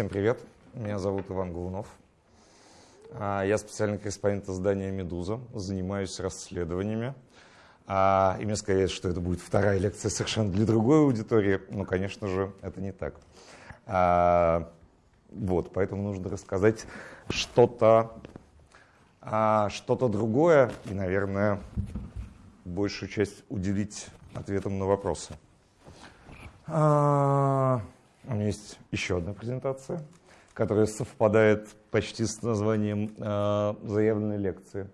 Всем привет, меня зовут Иван Голунов. А, я специальный корреспондент издания «Медуза», занимаюсь расследованиями. А, и мне сказали, что это будет вторая лекция совершенно для другой аудитории, но, конечно же, это не так. А, вот, поэтому нужно рассказать что-то что-то другое и, наверное, большую часть уделить ответам на вопросы. У меня есть еще одна презентация которая совпадает почти с названием э, заявленной лекции.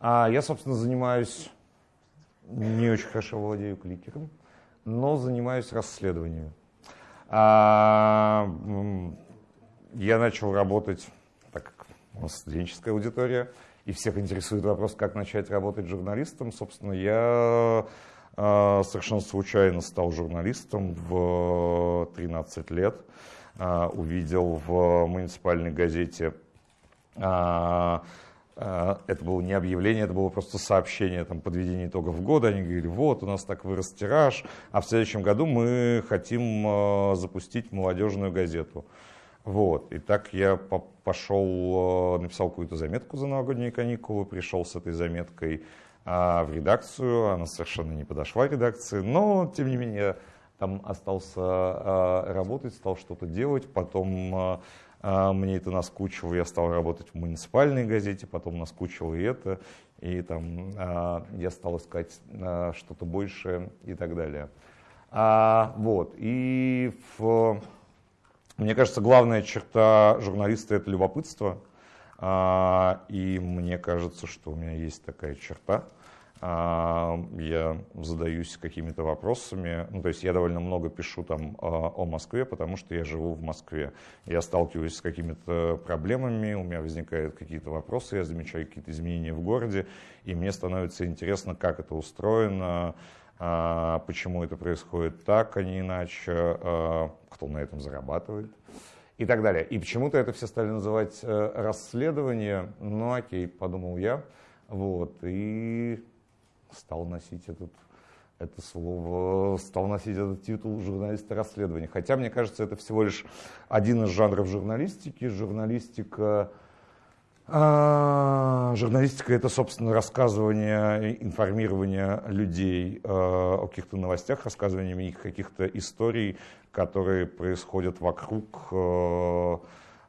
А я, собственно, занимаюсь, не очень хорошо владею кликером, но занимаюсь расследованием. А, я начал работать, так как у нас студенческая аудитория, и всех интересует вопрос, как начать работать журналистом. Собственно, я совершенно случайно стал журналистом в 13 лет. А, увидел в муниципальной газете. А, а, это было не объявление, это было просто сообщение там, подведения итогов года. Они говорили, вот, у нас так вырос тираж, а в следующем году мы хотим запустить молодежную газету. Вот. И так я пошел, написал какую-то заметку за новогодние каникулы, пришел с этой заметкой в редакцию. Она совершенно не подошла редакции, но, тем не менее, там остался а, работать, стал что-то делать, потом а, а, мне это наскучило, я стал работать в муниципальной газете, потом наскучило и это, и там я стал искать что-то большее и так далее. Вот, и в, мне кажется, главная черта журналиста – это любопытство, и мне кажется, что у меня есть такая черта – а, я задаюсь какими-то вопросами. Ну, то есть я довольно много пишу там а, о Москве, потому что я живу в Москве. Я сталкиваюсь с какими-то проблемами, у меня возникают какие-то вопросы, я замечаю какие-то изменения в городе, и мне становится интересно, как это устроено, а, почему это происходит так, а не иначе, кто на этом зарабатывает и так далее. И почему-то это все стали называть э, расследование. Ну окей, подумал я. Вот, и стал носить этот, это слово, стал носить этот титул журналиста расследования. Хотя, мне кажется, это всего лишь один из жанров журналистики. Журналистика, а, журналистика это, собственно, рассказывание, информирование людей а, о каких-то новостях, рассказывание их каких-то историй, которые происходят вокруг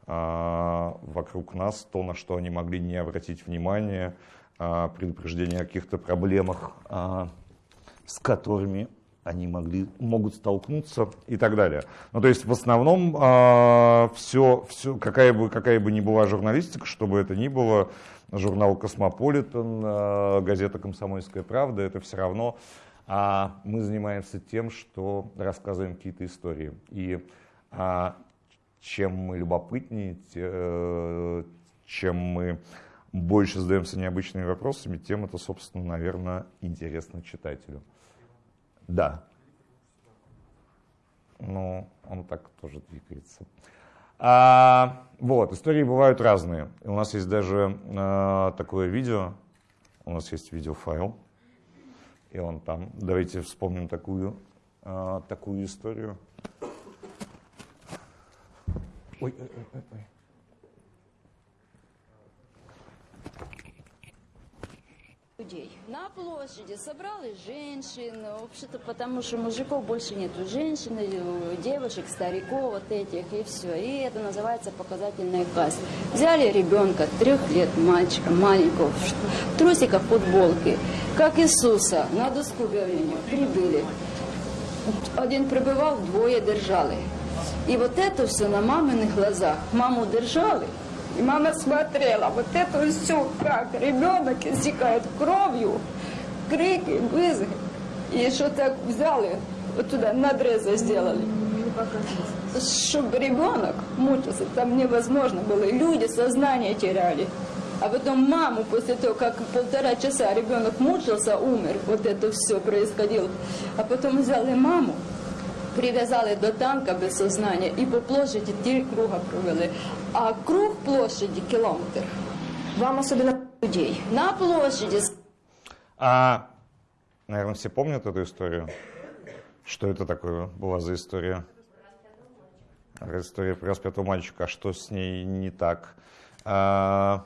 а, вокруг нас, то, на что они могли не обратить внимания, предупреждение о каких-то проблемах, а, с которыми они могли, могут столкнуться и так далее. Ну, то есть в основном все, а, все какая, бы, какая бы ни была журналистика, чтобы это ни было, журнал «Космополитен», а, газета «Комсомольская правда», это все равно мы занимаемся тем, что рассказываем какие-то истории. И чем мы любопытнее, э, чем мы больше задаемся необычными вопросами, тем это, собственно, наверное, интересно читателю. Да. Ну, он так тоже двигается. А, вот, истории бывают разные. У нас есть даже а, такое видео, у нас есть видеофайл, и он там. Давайте вспомним такую, а, такую историю. Ой, ой, ой, ой. Людей. На площади собрались женщины, вообще-то потому что мужиков больше нету, женщины, девушек, стариков вот этих и все. И это называется показательная касса. Взяли ребенка, трех лет мальчика, маленького, в футболки, как Иисуса, на доску говорения, прибыли. Один прибывал, двое держали. И вот это все на маминых глазах. Маму держали, и мама смотрела, вот это все как ребенок истекает кровью, крики, вызовы. И что так взяли, вот туда надрезы сделали. Чтобы ребенок мучился, там невозможно было. И люди сознание теряли. А потом маму после того, как полтора часа ребенок мучился, умер, вот это все происходило. А потом взяли маму, прив'язали до танка без сознання і по площади три круга провели. А круг площади километр. Вам особенно людей. На площади. А, наверное, все помнят эту историю? Что это такое была за история? история про распятого мальчика, а что с ней не так? А,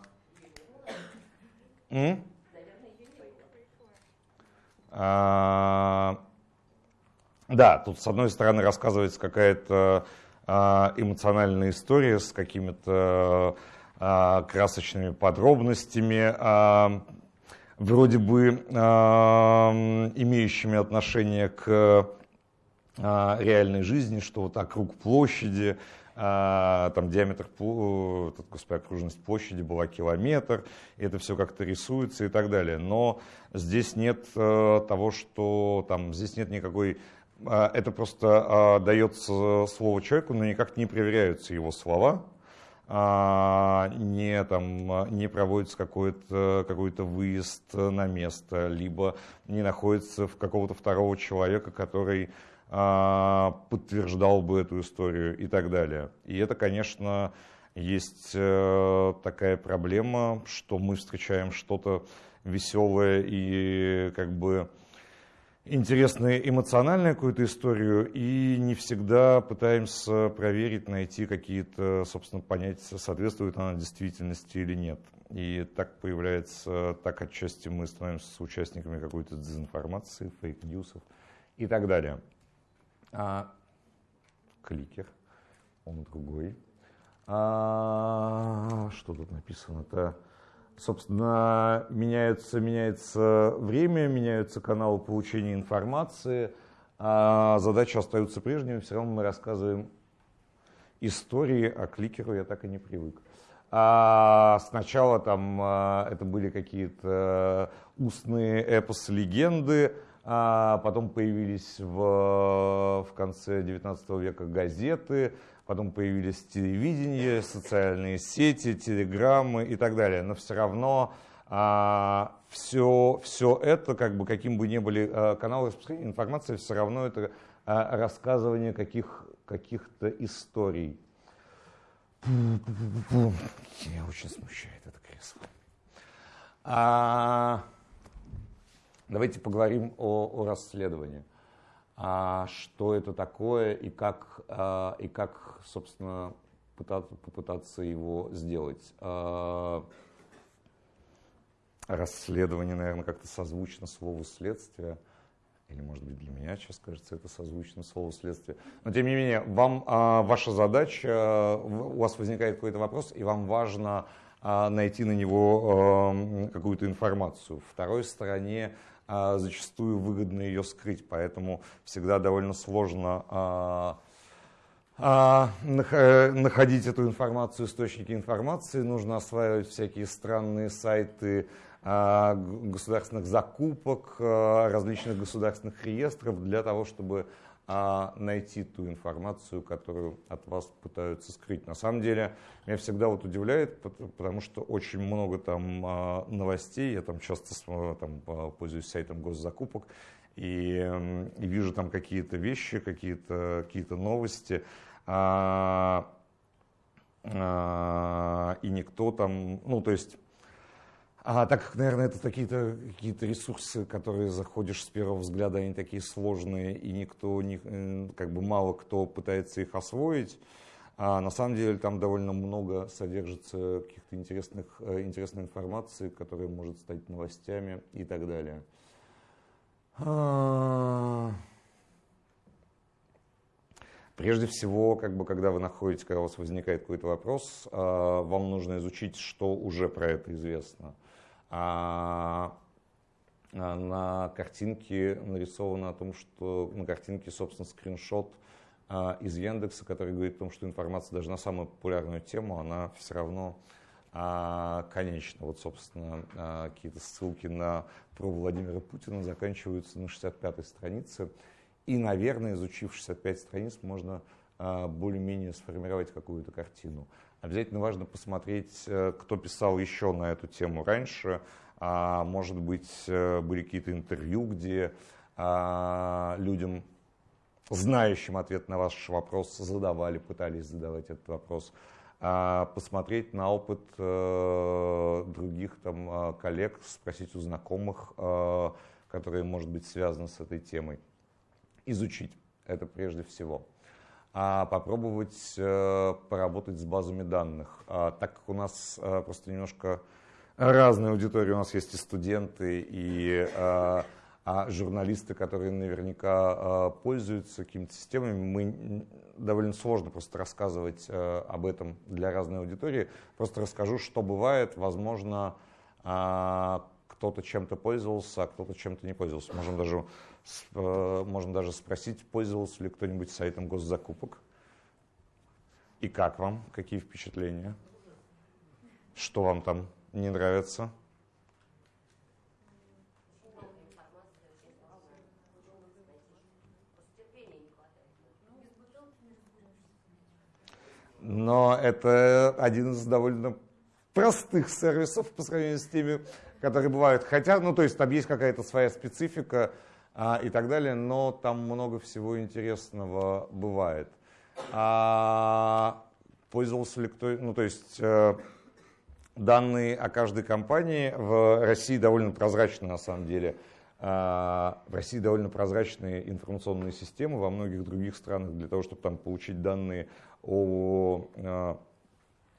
а, да, тут с одной стороны рассказывается какая-то а, эмоциональная история с какими-то а, красочными подробностями, а, вроде бы имеющими отношение к реальной жизни, что вот округ площади, там диаметр, этот, господи, окружность площади была километр, и это все как-то рисуется и так далее. Но здесь нет э, того, что там, здесь нет никакой э, это просто э, дается слово человеку, но никак не проверяются его слова, э, не, там, не проводится какой-то какой выезд на место, либо не находится в какого-то второго человека, который а, подтверждал бы эту историю и так далее. И это, конечно, есть э, такая проблема, что мы встречаем что-то веселое и как бы интересное, эмоциональную какую-то историю, и не всегда пытаемся проверить, найти какие-то, собственно, понятия, соответствует она действительности или нет. И так появляется, так отчасти мы становимся участниками какой-то дезинформации, фейк-ньюсов и так далее а, кликер, он другой. А, что тут написано-то? Собственно, меняется, меняется время, меняются каналы получения информации, а задачи остаются прежними, все равно мы рассказываем истории, а кликеру я так и не привык. А сначала там а, это были какие-то устные эпосы, легенды, а потом появились в, в конце 19 века газеты, потом появились телевидение, социальные сети, телеграммы и так далее. Но все равно а, все, все это, как бы, каким бы ни были а, каналы распространения информации, все равно это а, рассказывание каких, каких-то историй. Меня очень смущает это кресло. А, Давайте поговорим о, о расследовании. А, что это такое и как, а, и как собственно, пытаться, попытаться его сделать. А, расследование, наверное, как-то созвучно слову следствия. Или, может быть, для меня сейчас кажется, это созвучно слову следствия. Но, тем не менее, вам ваша задача, у вас возникает какой-то вопрос, и вам важно найти на него какую-то информацию. Второй стороне зачастую выгодно ее скрыть, поэтому всегда довольно сложно а, а, находить эту информацию, источники информации, нужно осваивать всякие странные сайты государственных закупок, различных государственных реестров для того, чтобы а найти ту информацию, которую от вас пытаются скрыть. На самом деле, меня всегда вот удивляет, потому что очень много там а, новостей, я там часто там, пользуюсь сайтом госзакупок, и, и вижу там какие-то вещи, какие-то какие новости, а, а, и никто там, ну то есть а так как, наверное, это какие-то какие ресурсы, которые заходишь с первого взгляда, они такие сложные, и никто, не, э, как бы мало кто пытается их освоить, а на самом деле там довольно много содержится каких-то интересных, э, интересной информации, которая может стать новостями и так далее. А. Прежде всего, как бы, когда вы находите, когда у вас возникает какой-то вопрос, а, вам нужно изучить, что уже про это известно. А, а на картинке нарисовано о том, что на картинке, собственно, скриншот а, из Яндекса, который говорит о том, что информация даже на самую популярную тему, она все равно а, конечна. Вот, собственно, какие-то ссылки на про Владимира Путина заканчиваются на 65-й странице. И, наверное, изучив 65 страниц, можно более-менее сформировать какую-то картину. Обязательно важно посмотреть, э, кто писал еще на эту тему раньше. А, может быть, э, были какие-то интервью, где а, людям, знающим ответ на ваш вопрос, задавали, пытались задавать этот вопрос. А, посмотреть на опыт э, других там, коллег, спросить у знакомых, которые, может быть, связаны с этой темой. Изучить это прежде всего. А попробовать э, поработать с базами данных. А, так как у нас э, просто немножко разная аудитория, у нас есть и студенты, и э, а журналисты, которые наверняка пользуются какими-то системами, мы довольно сложно просто рассказывать об этом для разной аудитории. Просто расскажу, что бывает, возможно, э, кто-то чем-то пользовался, а кто-то чем-то не пользовался. Можем даже можно даже спросить, пользовался ли кто-нибудь сайтом госзакупок. И как вам? Какие впечатления? Что вам там не нравится? Но это один из довольно простых сервисов по сравнению с теми, которые бывают. Хотя, ну то есть там есть какая-то своя специфика, и так далее, но там много всего интересного бывает. А, пользовался ли кто, ну то есть э, данные о каждой компании в России довольно прозрачны на самом деле. А, в России довольно прозрачные информационные системы, во многих других странах для того, чтобы там получить данные о э,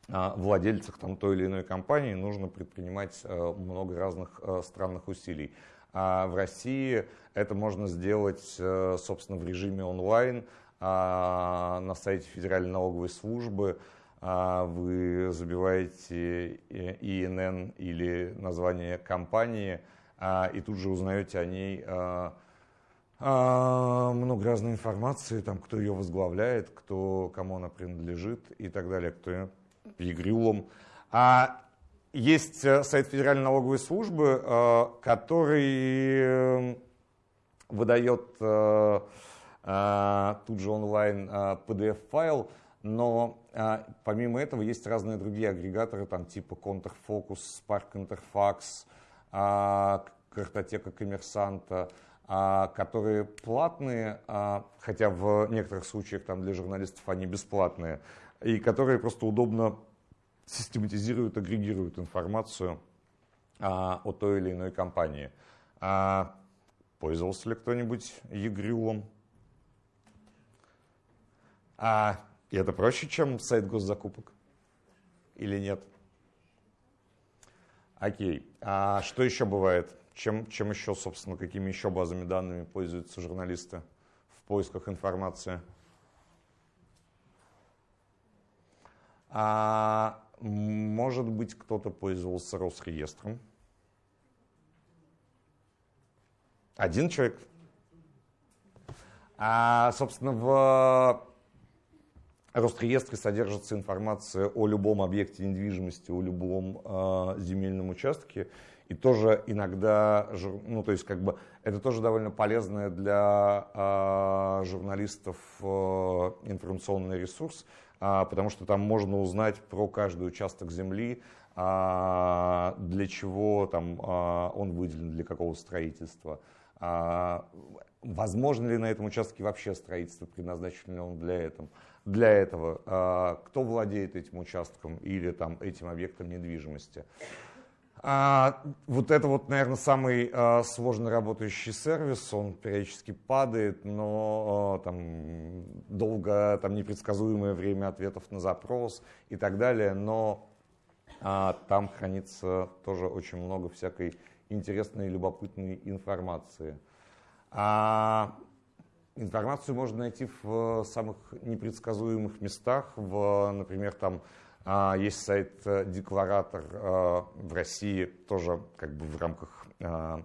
владельцах там, той или иной компании, нужно предпринимать э, много разных странных усилий. А в России это можно сделать, э, собственно, в режиме онлайн а, на сайте Федеральной налоговой службы. А, вы забиваете ИНН или название компании а, и тут же узнаете о ней много разной информации, там, кто ее возглавляет, кто, кому она принадлежит и так далее, кто Егрюлом. А есть э, сайт Федеральной налоговой службы, э, который выдает э, тут же онлайн PDF-файл, но помимо этого есть разные другие агрегаторы, там типа Counterfocus, Spark Interfax, картотека коммерсанта, которые платные, хотя в некоторых случаях там для журналистов они бесплатные, и которые просто удобно систематизируют, агрегируют информацию а, о той или иной компании. А, пользовался ли кто-нибудь Егрюлом? А, и это проще, чем сайт госзакупок? Или нет? Окей. А что еще бывает? Чем, чем еще, собственно, какими еще базами данными пользуются журналисты в поисках информации? А, может быть, кто-то пользовался Росреестром. Один человек. А, собственно, в Росреестре содержится информация о любом объекте недвижимости, о любом э, земельном участке. И тоже иногда, ну то есть как бы это тоже довольно полезное для э, журналистов э, информационный ресурс, потому что там можно узнать про каждый участок земли, а, для чего там а, он выделен, для какого строительства. Возможно ли на этом участке вообще строительство, предназначен ли он для этого? Для этого кто владеет этим участком или там, этим объектом недвижимости. А, вот это вот, наверное, самый а, сложно работающий сервис, он периодически падает, но а, там долго, там непредсказуемое время ответов на запрос и так далее, но а, там хранится тоже очень много всякой интересной и любопытной информации. А, информацию можно найти в самых непредсказуемых местах, в, например, там есть сайт э, э, в России, тоже как бы в рамках э,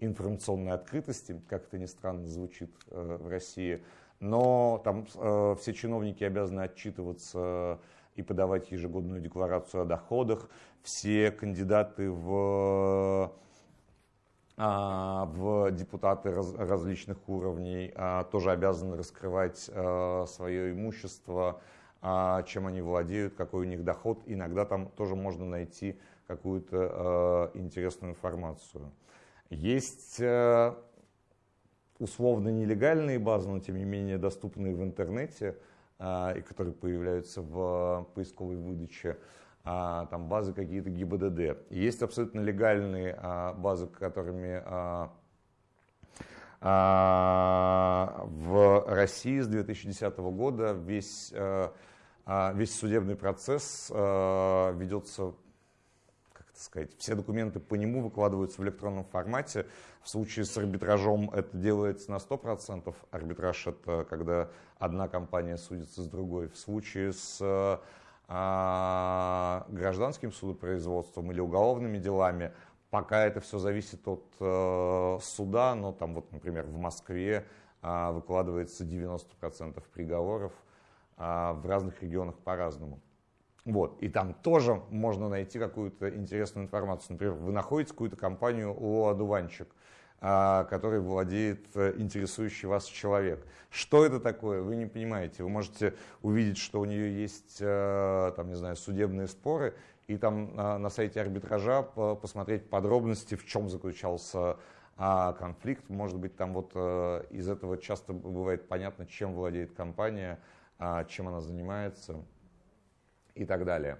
информационной открытости, как это ни странно звучит в России. Но там все чиновники обязаны отчитываться и подавать ежегодную декларацию о доходах. Все кандидаты в, а, в депутаты различных уровней а, тоже обязаны раскрывать свое имущество, а, чем они владеют, какой у них доход. Иногда там тоже можно найти какую-то э, интересную информацию. Есть э, условно нелегальные базы, но тем не менее доступные в интернете, э, и которые появляются в поисковой выдаче. Там базы какие-то ГИБДД. Есть абсолютно легальные базы, которыми А, в России с 2010 года весь, а, весь судебный процесс э, ведется так сказать, все документы по нему выкладываются в электронном формате. В случае с арбитражом это делается на 100%. Арбитраж это когда одна компания судится с другой. В случае с а, гражданским судопроизводством или уголовными делами, пока это все зависит от э, суда, но там вот, например, в Москве э, выкладывается 90% приговоров, э, в разных регионах по-разному. Вот. И там тоже можно найти какую-то интересную информацию. Например, вы находите какую-то компанию ООО «Одуванчик», а, который владеет э, интересующий вас человек. Что это такое, вы не понимаете. Вы можете увидеть, что у нее есть э, там, не знаю, судебные споры, и там на сайте арбитража посмотреть подробности, в чем заключался а, конфликт. Может быть, там вот э, из этого часто бывает понятно, чем владеет компания, а, чем она занимается и так далее.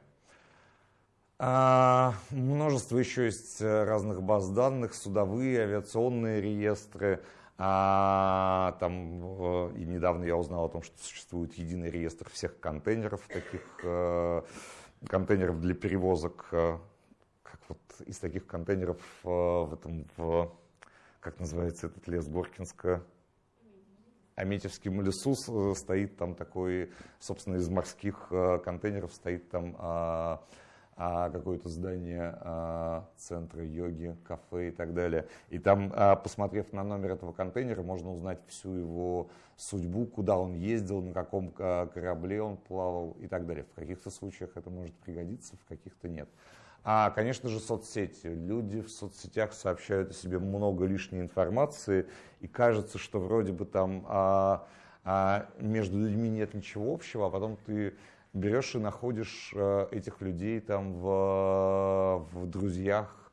А, множество еще есть э, разных баз данных, судовые, авиационные реестры. А, там, и недавно я узнал о том, что существует единый реестр всех контейнеров, таких э, контейнеров для перевозок, э, как вот из таких контейнеров э, в этом, в, как называется этот лес Горкинска, Аметьевском лесу э, стоит там такой, собственно, из морских э, контейнеров стоит там а, а, какое-то здание а, центра йоги, кафе и так далее. И там, посмотрев на номер этого контейнера, можно узнать всю его судьбу, куда он ездил, на каком корабле он плавал и так далее. В каких-то случаях это может пригодиться, в каких-то нет. А, конечно же, соцсети. Люди в соцсетях сообщают о себе много лишней информации, и кажется, что вроде бы там а, а, между людьми нет ничего общего, а потом ты берешь и находишь а, этих людей там в, в друзьях,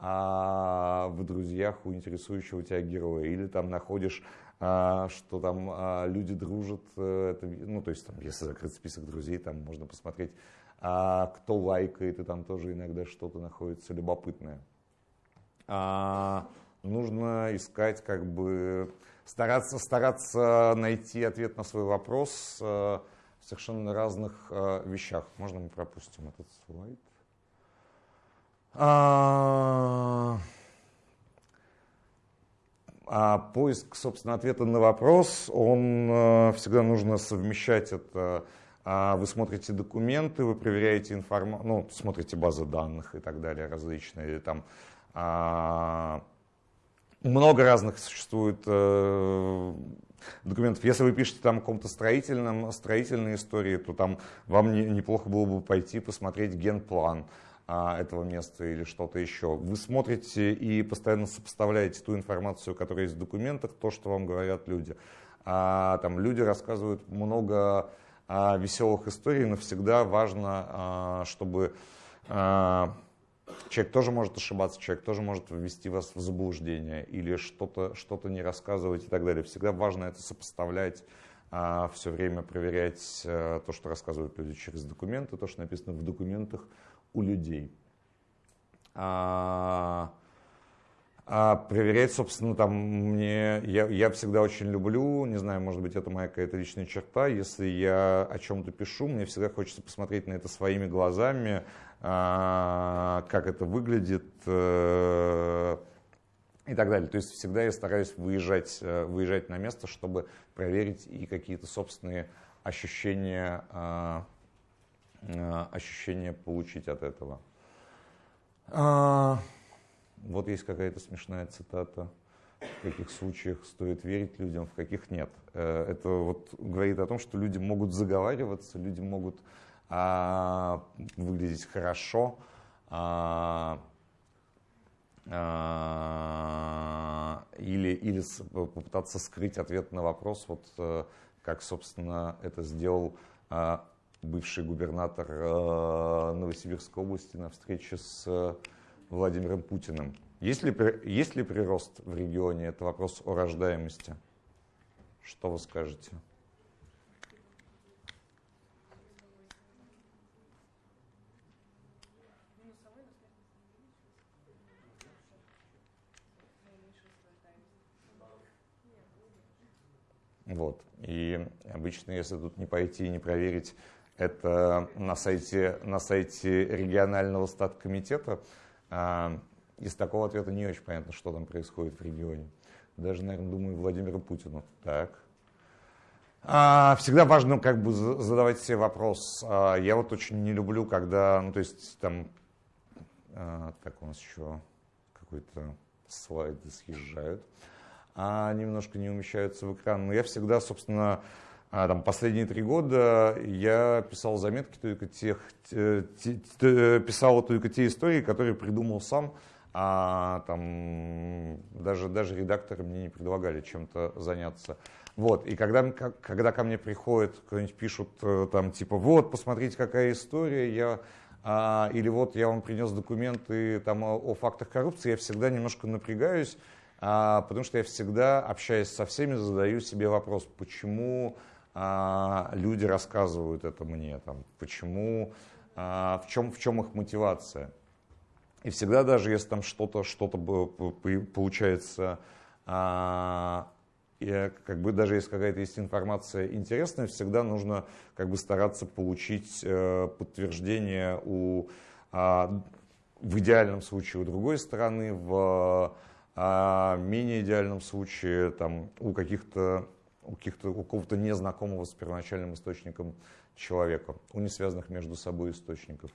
а, в друзьях у интересующего тебя героя, или там находишь что там а, люди дружат, э, это, ну то есть там, если закрыть список друзей, там можно посмотреть а кто лайкает, и там тоже иногда что-то находится любопытное. А, нужно искать, как бы, стараться, стараться найти ответ на свой вопрос а, в совершенно разных а, вещах. Можно мы пропустим этот слайд? А, поиск, собственно, ответа на вопрос, он а, всегда нужно совмещать это а вы смотрите документы, вы проверяете информацию, ну, смотрите базы данных и так далее различные. Там, а, много разных существует э, документов. Если вы пишете там о каком-то строительном, строительной истории, то там вам не, неплохо было бы пойти посмотреть генплан а, этого места или что-то еще. Вы смотрите и постоянно сопоставляете ту информацию, которая есть в документах, то, что вам говорят люди. А, там люди рассказывают много а, веселых историй, но всегда важно, а, чтобы а, человек тоже может ошибаться, человек тоже может ввести вас в заблуждение или что-то что не рассказывать и так далее. Всегда важно это сопоставлять, все время проверять то, что рассказывают люди через документы, то, что написано в документах у людей. А проверять, собственно, там мне, я, я всегда очень люблю, не знаю, может быть, это моя какая-то личная черта, если я о чем-то пишу, мне всегда хочется посмотреть на это своими глазами, а, как это выглядит э, и так далее. То есть всегда я стараюсь выезжать, э, выезжать на место, чтобы проверить и какие-то собственные ощущения, а, а, ощущения получить от этого. Вот есть какая-то смешная цитата. В каких случаях стоит верить людям, в каких нет. Э, это вот говорит о том, что люди могут заговариваться, люди могут а, выглядеть хорошо, а, а, или, или попытаться скрыть ответ на вопрос, вот э, как, собственно, это сделал а, бывший губернатор а, Новосибирской области на встрече с Владимиром Путиным. Есть ли, есть ли прирост в регионе? Это вопрос о рождаемости. Что вы скажете? Вот. И обычно, если тут не пойти и не проверить это на сайте, на сайте регионального статкомитета, а, из такого ответа не очень понятно, что там происходит в регионе. Даже, наверное, думаю, Владимиру Путину. Так. А, всегда важно как бы задавать себе вопрос. А, я вот очень не люблю, когда, ну то есть там, так у нас еще какой-то слайды съезжают, а немножко не умещаются в экран. Но я всегда, собственно, там, последние три года я писал заметки только тех, те, те, писал только те истории, которые придумал сам, а там даже, даже редакторы мне не предлагали чем-то заняться. Вот, и когда, когда ко мне приходят, кто-нибудь пишут э, там типа, вот, посмотрите, какая история, я, а, или вот я вам принес документы там о, о фактах коррупции, я всегда немножко напрягаюсь, а, потому что я всегда, общаясь со всеми, задаю себе вопрос, почему а, люди рассказывают это мне, там, почему, а, в, чем, в чем их мотивация. И всегда даже если там что-то что, -то, получается а, и как бы даже если какая-то есть информация интересная, всегда нужно как бы стараться получить э, подтверждение у, а, в идеальном случае у другой стороны, в а, менее идеальном случае там, у каких-то у, у какого-то незнакомого с первоначальным источником человека, у несвязанных между собой источников.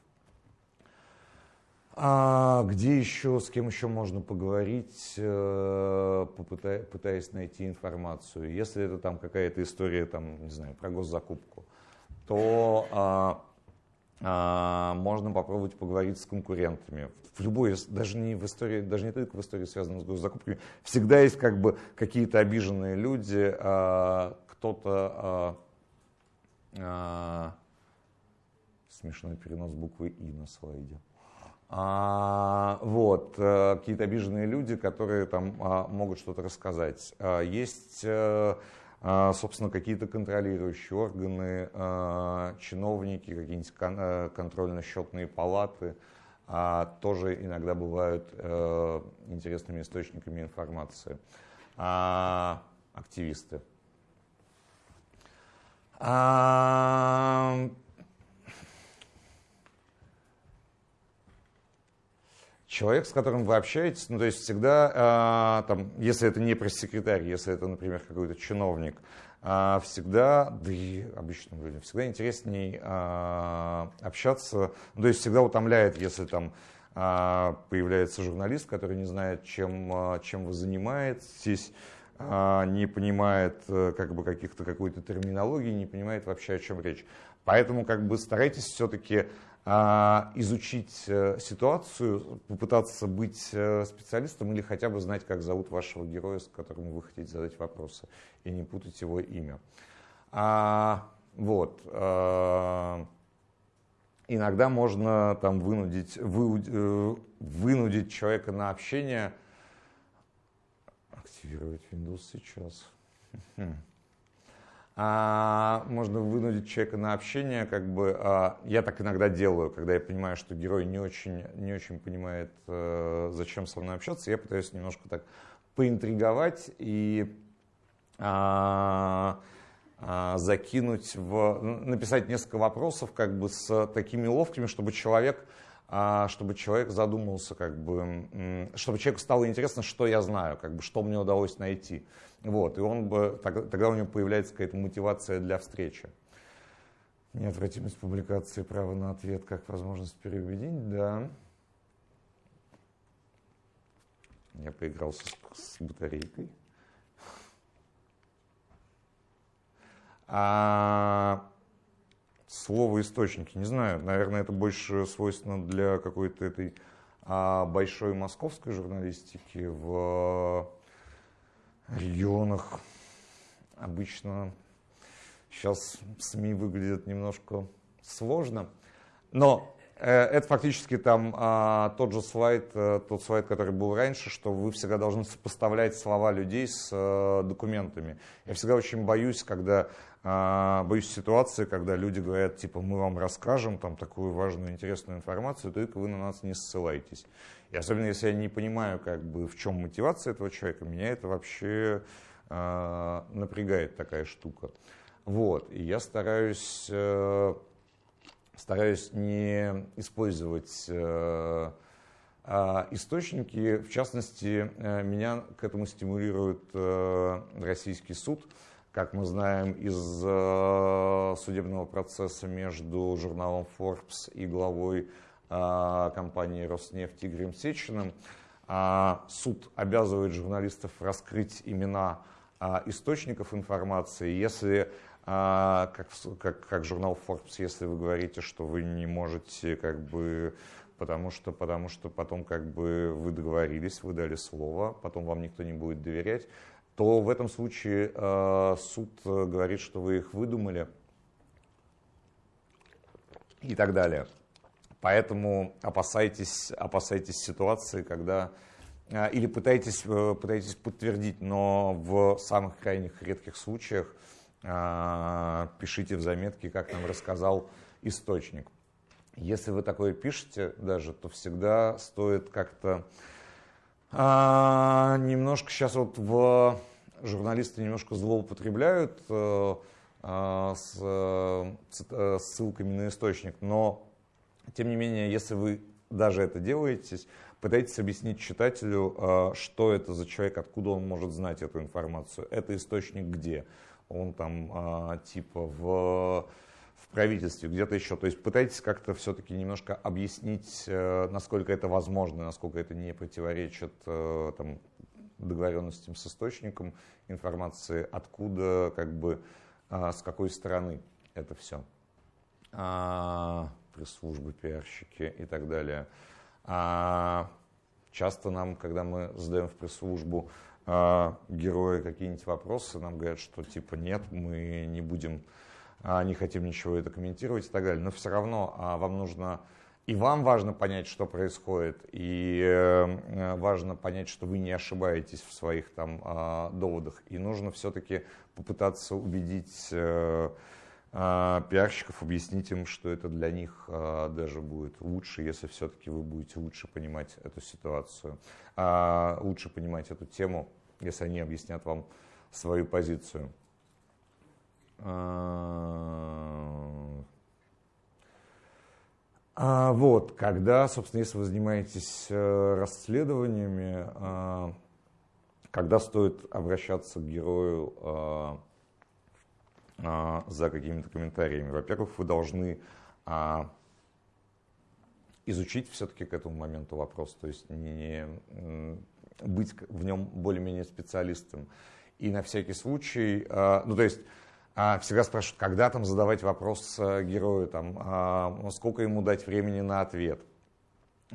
А где еще, с кем еще можно поговорить, э, пытаясь найти информацию? Если это там какая-то история, там, не знаю, про госзакупку, то а, можно попробовать поговорить с конкурентами. В любой, даже не в истории, даже не только в истории, связанной с госзакупками, всегда есть как бы какие-то обиженные люди, а, кто-то а, а, смешной перенос буквы И на слайде. А, вот, э, какие-то обиженные люди, которые там а, могут что-то рассказать. А, есть, э, собственно, какие-то контролирующие органы, чиновники, какие-нибудь контрольно-счетные палаты, тоже иногда бывают э, интересными источниками информации. Активисты. Человек, с которым вы общаетесь, ну, то есть всегда, э, там, если это не пресс-секретарь, если это, например, какой-то чиновник, э, всегда, да и обычным людям, всегда интересней э, общаться, ну, то есть всегда утомляет, если там э, появляется журналист, который не знает, чем, чем вы занимаетесь, не понимает как бы каких-то какой-то терминологии, не понимает вообще, о чем речь. Поэтому как бы старайтесь все-таки изучить э, ситуацию, попытаться быть э, специалистом или хотя бы знать, как зовут вашего героя, с которым вы хотите задать вопросы, и не путать его имя. А, вот. А, иногда можно там вынудить, вы, вынудить человека на общение. Активировать Windows сейчас. А, можно вынудить человека на общение, как бы, а, я так иногда делаю, когда я понимаю, что герой не очень, не очень понимает, а, зачем со мной общаться, я пытаюсь немножко так поинтриговать и а, а, закинуть в, написать несколько вопросов как бы с такими ловкими, чтобы человек а, чтобы человек задумался, как бы, чтобы человеку стало интересно, что я знаю, как бы, что мне удалось найти. Вот, и он бы, тогда у него появляется какая-то мотивация для встречи. Неотвратимость публикации, право на ответ, как возможность переубедить, да. Я поигрался с, с батарейкой. А, слово источники. Не знаю, наверное, это больше свойственно для какой-то этой а, большой московской журналистики в регионах. Обычно сейчас СМИ выглядят немножко сложно. Но это фактически там а, тот же слайд, а, тот слайд, который был раньше, что вы всегда должны сопоставлять слова людей с а, документами. Я всегда очень боюсь, когда а, боюсь ситуации, когда люди говорят, типа, мы вам расскажем там такую важную, интересную информацию, только вы на нас не ссылаетесь. И особенно если я не понимаю, как бы, в чем мотивация этого человека, меня это вообще напрягает такая штука. Вот, и я стараюсь, стараюсь не использовать источники, в частности, меня к этому стимулирует российский суд, как мы знаем из судебного процесса между журналом Forbes и главой а, компании «Роснефть» Игорем Сечиным. А, суд обязывает журналистов раскрыть имена а, источников информации. Если, как, как, как журнал Forbes, если вы говорите, что вы не можете как бы потому что, потому что потом как бы вы договорились, вы дали слово, потом вам никто не будет доверять, то в этом случае э, суд говорит, что вы их выдумали и так далее. Поэтому опасайтесь, опасайтесь ситуации, когда а, или пытайтесь, э, пытайтесь подтвердить, но в самых крайних редких случаях а, пишите в заметке, как нам рассказал источник. Если вы такое пишете даже, то всегда стоит как-то а, немножко сейчас вот в журналисты немножко злоупотребляют э, с, э, ссылками на источник, но тем не менее, если вы даже это делаете, пытайтесь объяснить читателю, а, что это за человек, откуда он может знать эту информацию. Это источник где? Он там а, типа в, в правительстве, где-то еще. То есть пытайтесь как-то все-таки немножко объяснить, э, насколько это возможно, насколько это не противоречит э, там, договоренностям с источником информации, откуда, как бы, а, с какой стороны это все пресс-службы, пиарщики и так далее. А часто нам, когда мы задаем в пресс-службу а, герои какие-нибудь вопросы, нам говорят, что типа нет, мы не будем, а, не хотим ничего это комментировать и так далее. Но все равно а, вам нужно и вам важно понять, что происходит, и э, важно понять, что вы не ошибаетесь в своих там э, доводах. И нужно все-таки попытаться убедить э, пиарщиков, объяснить им, что это для них а, даже будет лучше, если все-таки вы будете лучше понимать эту ситуацию, а, лучше понимать эту тему, если они объяснят вам свою позицию. Вот, когда, собственно, если вы занимаетесь э, расследованиями, когда стоит обращаться к герою а, за какими-то комментариями. Во-первых, вы должны а, изучить все-таки к этому моменту вопрос, то есть не быть в нем более-менее специалистом. И на всякий случай, а, ну то есть всегда спрашивают, когда там задавать вопрос герою, там, сколько ему дать времени на ответ.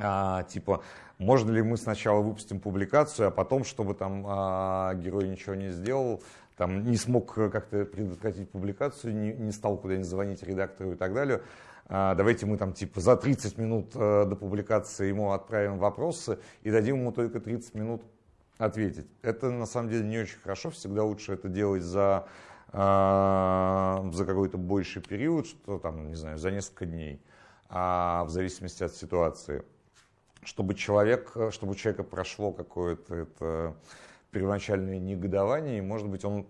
А, типа, можно ли мы сначала выпустим публикацию, а потом, чтобы там а, герой ничего не сделал, там, не смог э, как-то предотвратить публикацию, не, не стал куда-нибудь звонить редактору и так далее. А, давайте мы там типа за 30 минут э, до публикации ему отправим вопросы и дадим ему только 30 минут ответить. Это на самом деле не очень хорошо, всегда лучше это делать за, а, за какой-то больший период, что там, не знаю, за несколько дней, а в зависимости от ситуации. Чтобы, человек, чтобы у человека прошло какое-то это первоначальное негодование, и, может быть, он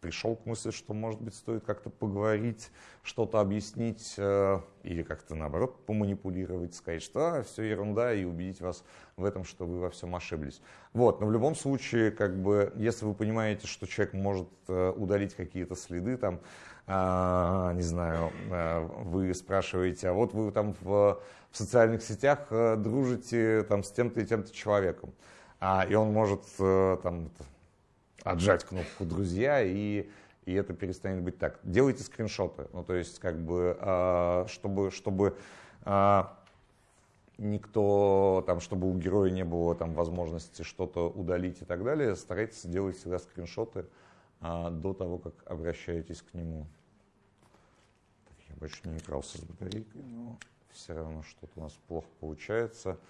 пришел к мысли, что, может быть, стоит как-то поговорить, что-то объяснить э, или как-то, наоборот, поманипулировать, сказать, что а, все ерунда, и убедить вас в этом, что вы во всем ошиблись. Вот, но в любом случае, как бы, если вы понимаете, что человек может э, удалить какие-то следы, там, э, не знаю, э, вы спрашиваете, а вот вы там в, в социальных сетях э, дружите там, с тем-то и тем-то человеком а, и он может э, там, отжать кнопку «Друзья», и, и это перестанет быть так. Делайте скриншоты, ну, то есть, как бы, а, чтобы, чтобы а, никто, там, чтобы у героя не было там, возможности что-то удалить и так далее, старайтесь делать всегда скриншоты а, до того, как обращаетесь к нему. Так, я больше не игрался с батарейкой, но все равно что-то у нас плохо получается.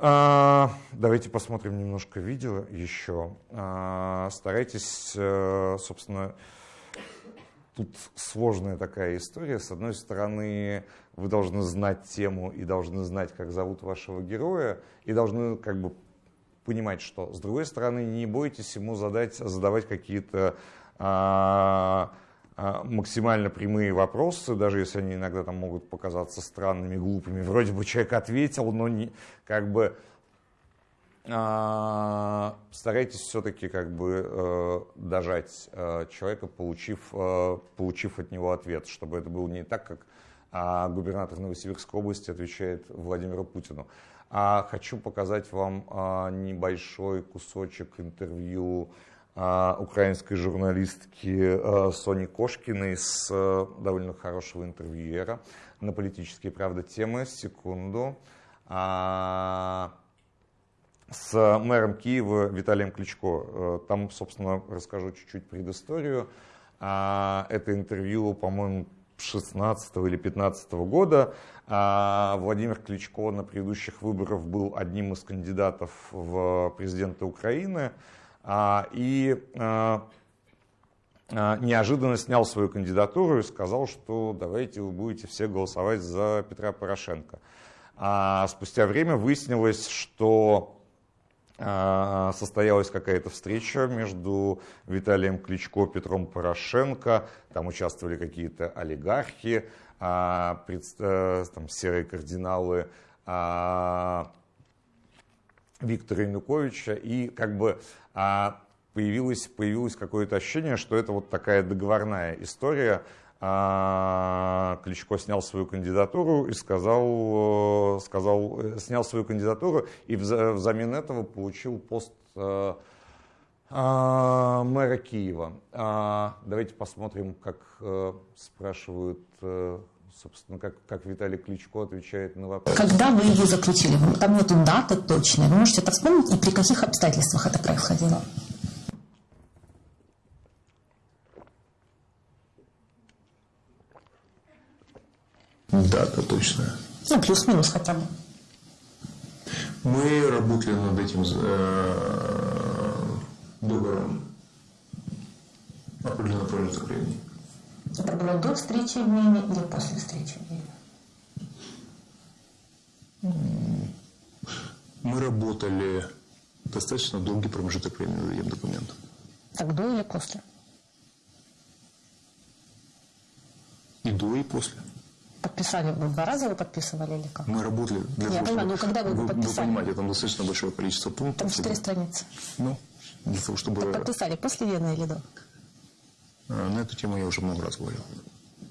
А, давайте посмотрим немножко видео еще. А, старайтесь, э, собственно, тут сложная такая история. С одной стороны, вы должны знать тему и должны знать, как зовут вашего героя, и должны как бы понимать, что. С другой стороны, не бойтесь ему задать, задавать какие-то а, максимально прямые вопросы, даже если они иногда там могут показаться странными, глупыми. Вроде бы человек ответил, но не, как бы а, старайтесь все-таки как бы э, дожать э, человека, получив, э, получив от него ответ, чтобы это было не так, как а, губернатор Новосибирской области отвечает Владимиру Путину. А хочу показать вам небольшой кусочек интервью украинской журналистки Сони Кошкиной с довольно хорошего интервьюера на политические, правда, темы. Секунду с мэром Киева Виталием Кличко. Э, там, собственно, расскажу чуть-чуть предысторию. А, это интервью, по-моему, 16 или 15 года. А, Владимир Кличко на предыдущих выборах был одним из кандидатов в президенты Украины. А, и неожиданно снял свою кандидатуру и сказал, что давайте вы будете все голосовать за Петра Порошенко. А спустя время выяснилось, что а, состоялась какая-то встреча между Виталием Кличко Петром Порошенко. Там участвовали какие-то олигархи, а, э, там, серые кардиналы а, Виктора Януковича. И как бы появилось, появилось какое-то ощущение, что это вот такая договорная история а, Кличко снял свою кандидатуру и сказал, э, сказал, э, снял свою кандидатуру и взамен этого получил пост э, а, мэра Киева. А, давайте посмотрим, как спрашивают собственно, как, как Виталий Кличко отвечает на вопрос. Когда вы его заключили? Там нету даты точной. Вы можете это вспомнить и при каких обстоятельствах это происходило? Дата точная. Ну, плюс-минус хотя бы. Мы работали над этим э, договором определенный промежуток времени. Это было до встречи в Вене или после встречи в Вене? Мы работали достаточно долгий промежуток времени над этим документом. Так до или после? И до, и после. Подписали вы два раза вы подписывали или как? Мы работали для Я того, понимаю, чтобы... но когда вы вы, подписали? Вы понимаете, там достаточно большое количество пунктов. Там четыре страницы. Ну, для того, чтобы... Так подписали после Вены или до? А, на эту тему я уже много раз говорил.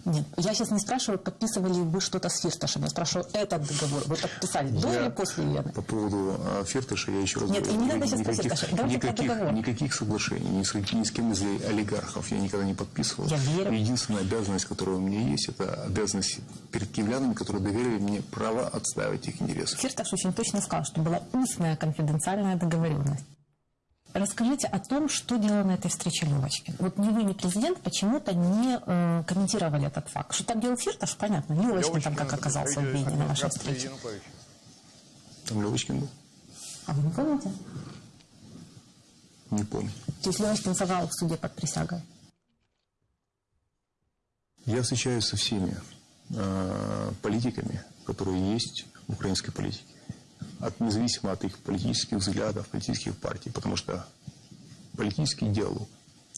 Нет, я сейчас не спрашиваю, подписывали ли вы что-то с Фирташем. Я спрашиваю, этот договор вы подписали до или после Вены? По поводу а, Фирташа я еще раз Нет, говорю. и не надо сейчас никаких, про Фирташа. Никаких, никаких соглашений ни с, ни с кем из олигархов я никогда не подписывал. Я верю. Единственная обязанность, которая у меня есть, это обязанность перед киевлянами, которые доверили мне право отстаивать их интересы. Фирташ очень точно сказал, что была устная конфиденциальная договоренность. Расскажите о том, что делал на этой встрече Левочкин. Вот ни вы, ни президент почему-то не э, комментировали этот факт. Что там делал Фирташ, понятно. Левочкин там как оказался в Вене на вашей встрече. Там Левочкин был. А вы не помните? Не помню. То есть Левочкин соврал в суде под присягой? Я встречаюсь со всеми э, политиками, которые есть в украинской политике от, независимо от их политических взглядов, политических партий, потому что политический диалог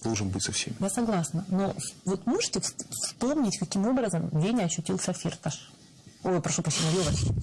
должен быть со всеми. Я согласна, но вот можете вспомнить, каким образом в Вене ощутился Фирташ? Ой, прошу прощения, Левочкин.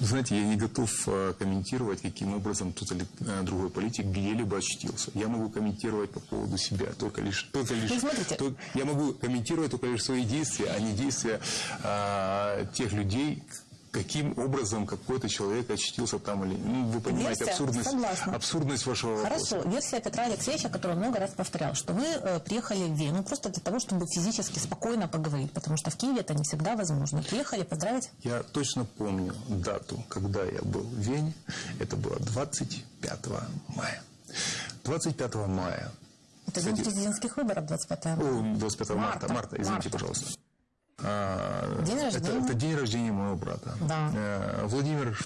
Знаете, я не готов э, комментировать, каким образом тот или э, другой политик где-либо очутился. Я могу комментировать по поводу себя, только лишь... Только лишь ну, смотрите. только, я могу комментировать только лишь свои действия, а не действия а, тех людей, каким образом какой-то человек очутился там или... Ну, вы понимаете Версия, абсурдность, согласна. абсурдность вашего вопроса. Хорошо. Версия Петра Алексеевича, которую он много раз повторял, что вы э, приехали в Вену просто для того, чтобы физически спокойно поговорить, потому что в Киеве это не всегда возможно. Приехали поздравить? Я точно помню дату, когда я был в Вене. Это было 25 мая. 25 мая. Это день президентских выборов 25 мая. О, 25 марта, марта, марта извините, марта. пожалуйста. А, день рождения? Это, это день рождения моего брата. Да. Э, Владимир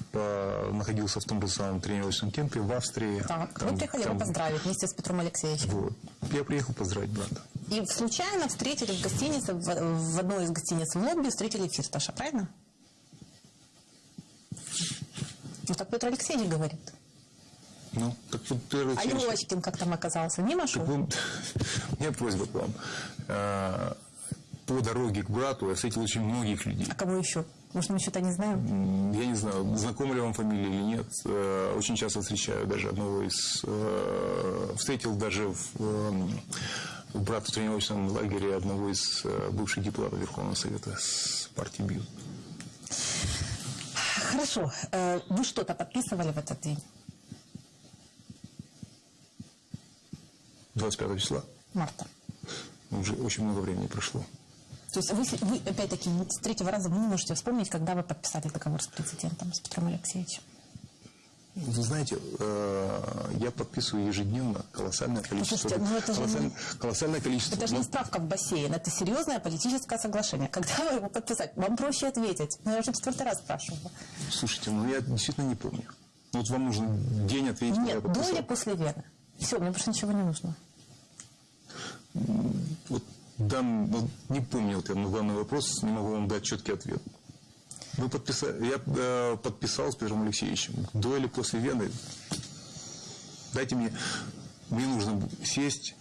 находился в том же самом тренировочном кемпе в Австрии. Так, там, вы приехали там... его поздравить вместе с Петром Алексеевичем. Вот. Я приехал поздравить брата. И случайно встретили в гостинице, в, в одной из гостиниц в лобби, встретили Фирташа, правильно? Ну так Петр Алексеевич говорит. Ну, так вот, Петр А Алексеевич- Левочкин как там оказался? Мимо Так шел? вы- у меня просьба к вам. Э, По дороге к брату я встретил очень многих людей. А кого еще? Может, мы что-то не знаем? Я не знаю, знакома ли вам фамилия или нет. Э, Очень часто встречаю даже одного из... э, Встретил даже в, э, в брата в тренировочном лагере одного из э, бывших депутатов Верховного Совета с партии БИЛ. Хорошо. Э, Вы что-то подписывали в этот день? 25 числа. Марта. Уже очень много времени прошло. То есть вы, вы, опять-таки, с третьего раза вы не можете вспомнить, когда вы подписали договор с президентом, с Петром Алексеевичем. Вы знаете, э, я подписываю ежедневно колоссальное количество... Слушайте, ну это же колоссаль- не- колоссальное количество... Это же не ну, справка в бассейн, это серьезное политическое соглашение. Когда вы его подписать? Вам проще ответить. Но я уже четвертый раз спрашивала. Слушайте, ну я действительно не помню. Ну, Вот вам нужно день ответить, Нет, до или после Вены? Все, мне больше ничего не нужно. Вот, дан, вот не помню вот я на главный вопрос, не могу вам дать четкий ответ. Вы подписали, я э, подписал с Петром Алексеевичем. До или после Вены? Дайте мне, мне нужно сесть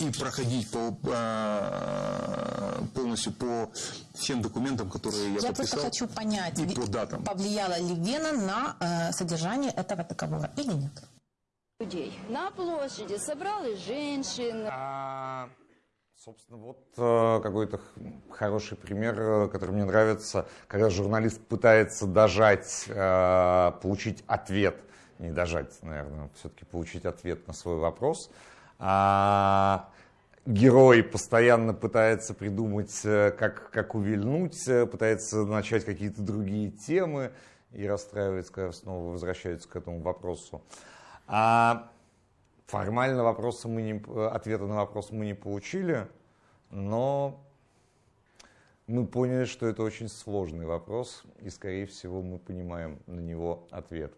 и проходить по, э, полностью по всем документам, которые я, Я подписал. просто хочу понять, и по датам. повлияла ли Вена на э, содержание этого договора или нет. людей. На площади собралось женщин, А, собственно, вот э, какой-то хороший пример, э, который мне нравится, когда журналист пытается дожать, э, получить ответ, не дожать, наверное, все-таки получить ответ на свой вопрос. А, герой постоянно пытается придумать, как, как увильнуть, пытается начать какие-то другие темы и расстраивается, когда снова возвращается к этому вопросу. А формально вопроса мы не, ответа на вопрос мы не получили, но мы поняли, что это очень сложный вопрос, и, скорее всего, мы понимаем на него ответ.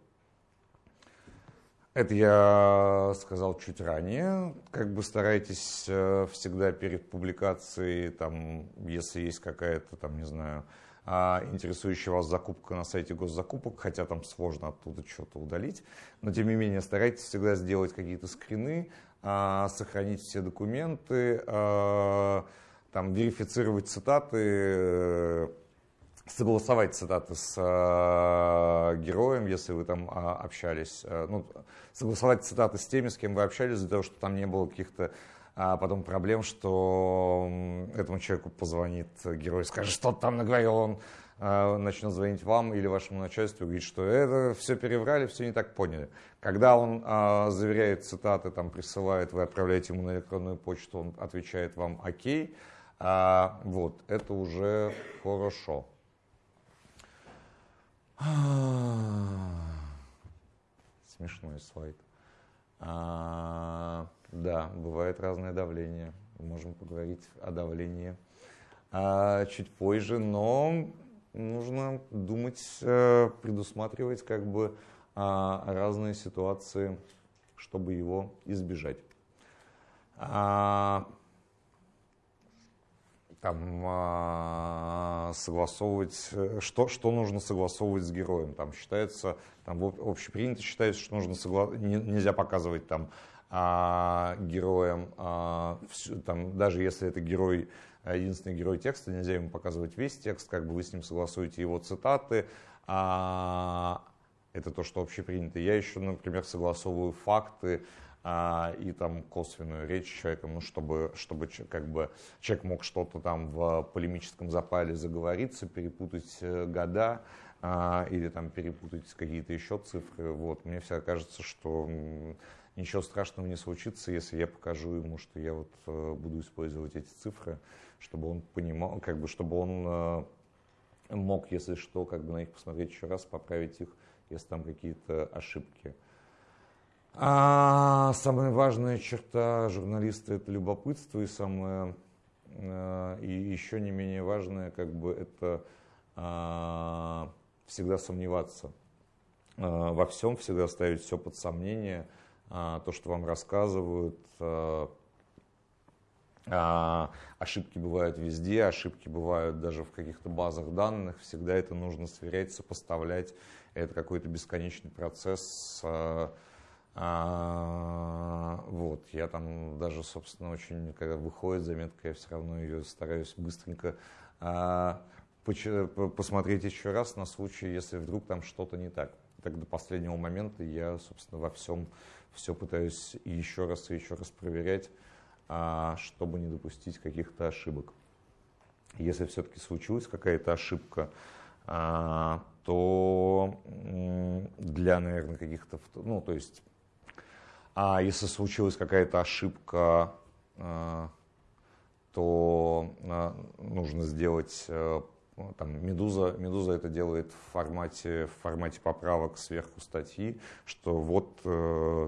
Это я сказал чуть ранее. Как бы старайтесь э, всегда перед публикацией, там, если есть какая-то, там, не знаю, интересующая вас закупка на сайте госзакупок, хотя там сложно оттуда что-то удалить, но тем не менее старайтесь всегда сделать какие-то скрины, а, сохранить все документы, а, там, верифицировать цитаты, э, согласовать цитаты с героем, если вы там общались, э, ну, согласовать цитаты с теми, с кем вы общались, для того, чтобы там не было каких-то а потом проблем, что этому человеку позвонит герой, скажет, что там наговорил, он э, начнет звонить вам или вашему начальству и говорит, что это все переврали, все не так поняли. Когда он э, заверяет цитаты, там присылает, вы отправляете ему на электронную почту, он отвечает вам окей, а, вот, это уже хорошо. Смешной слайд. А, да, бывает разное давление. Можем поговорить о давлении а, чуть позже, но нужно думать, э, предусматривать как бы а, разные ситуации, чтобы его избежать. А, там а, согласовывать, э, что, что нужно согласовывать с героем. Там считается, там общепринято считается, что нужно согла- не- нельзя показывать там а, героям, а, там, даже если это герой, а, единственный герой текста, нельзя ему показывать весь текст, как бы вы с ним согласуете его цитаты, а, это то, что общепринято. Я еще, например, согласовываю факты, а, и там косвенную речь с человеком, ну, чтобы, чтобы как бы, человек мог что-то там в полемическом запале заговориться, перепутать э, года а, или там перепутать какие-то еще цифры. Вот. Мне всегда кажется, что ничего страшного не случится, если я покажу ему, что я вот э, буду использовать эти цифры, чтобы он понимал, как бы, чтобы он э, мог, если что, как бы на них посмотреть еще раз, поправить их, если там какие-то ошибки. А самая важная черта журналиста это любопытство, и самое э, и еще не менее важное, как бы это а, всегда сомневаться во всем, всегда ставить все под сомнение, то, что вам рассказывают. а, а, ошибки бывают везде, ошибки бывают даже в каких-то базах данных. Всегда это нужно сверять, сопоставлять это какой-то бесконечный процесс. А, а, вот, я там даже, собственно, очень, когда выходит заметка, я все равно ее стараюсь быстренько а, посмотреть еще раз на случай, если вдруг там что-то не так. Так до последнего момента я, собственно, во всем все пытаюсь еще раз и еще раз проверять, а, чтобы не допустить каких-то ошибок. Если все-таки случилась какая-то ошибка, а, то для, наверное, каких-то, ну, то есть а если случилась какая-то ошибка, э, то нужно сделать э, там, Медуза, Медуза это делает в формате, в формате поправок сверху статьи, что вот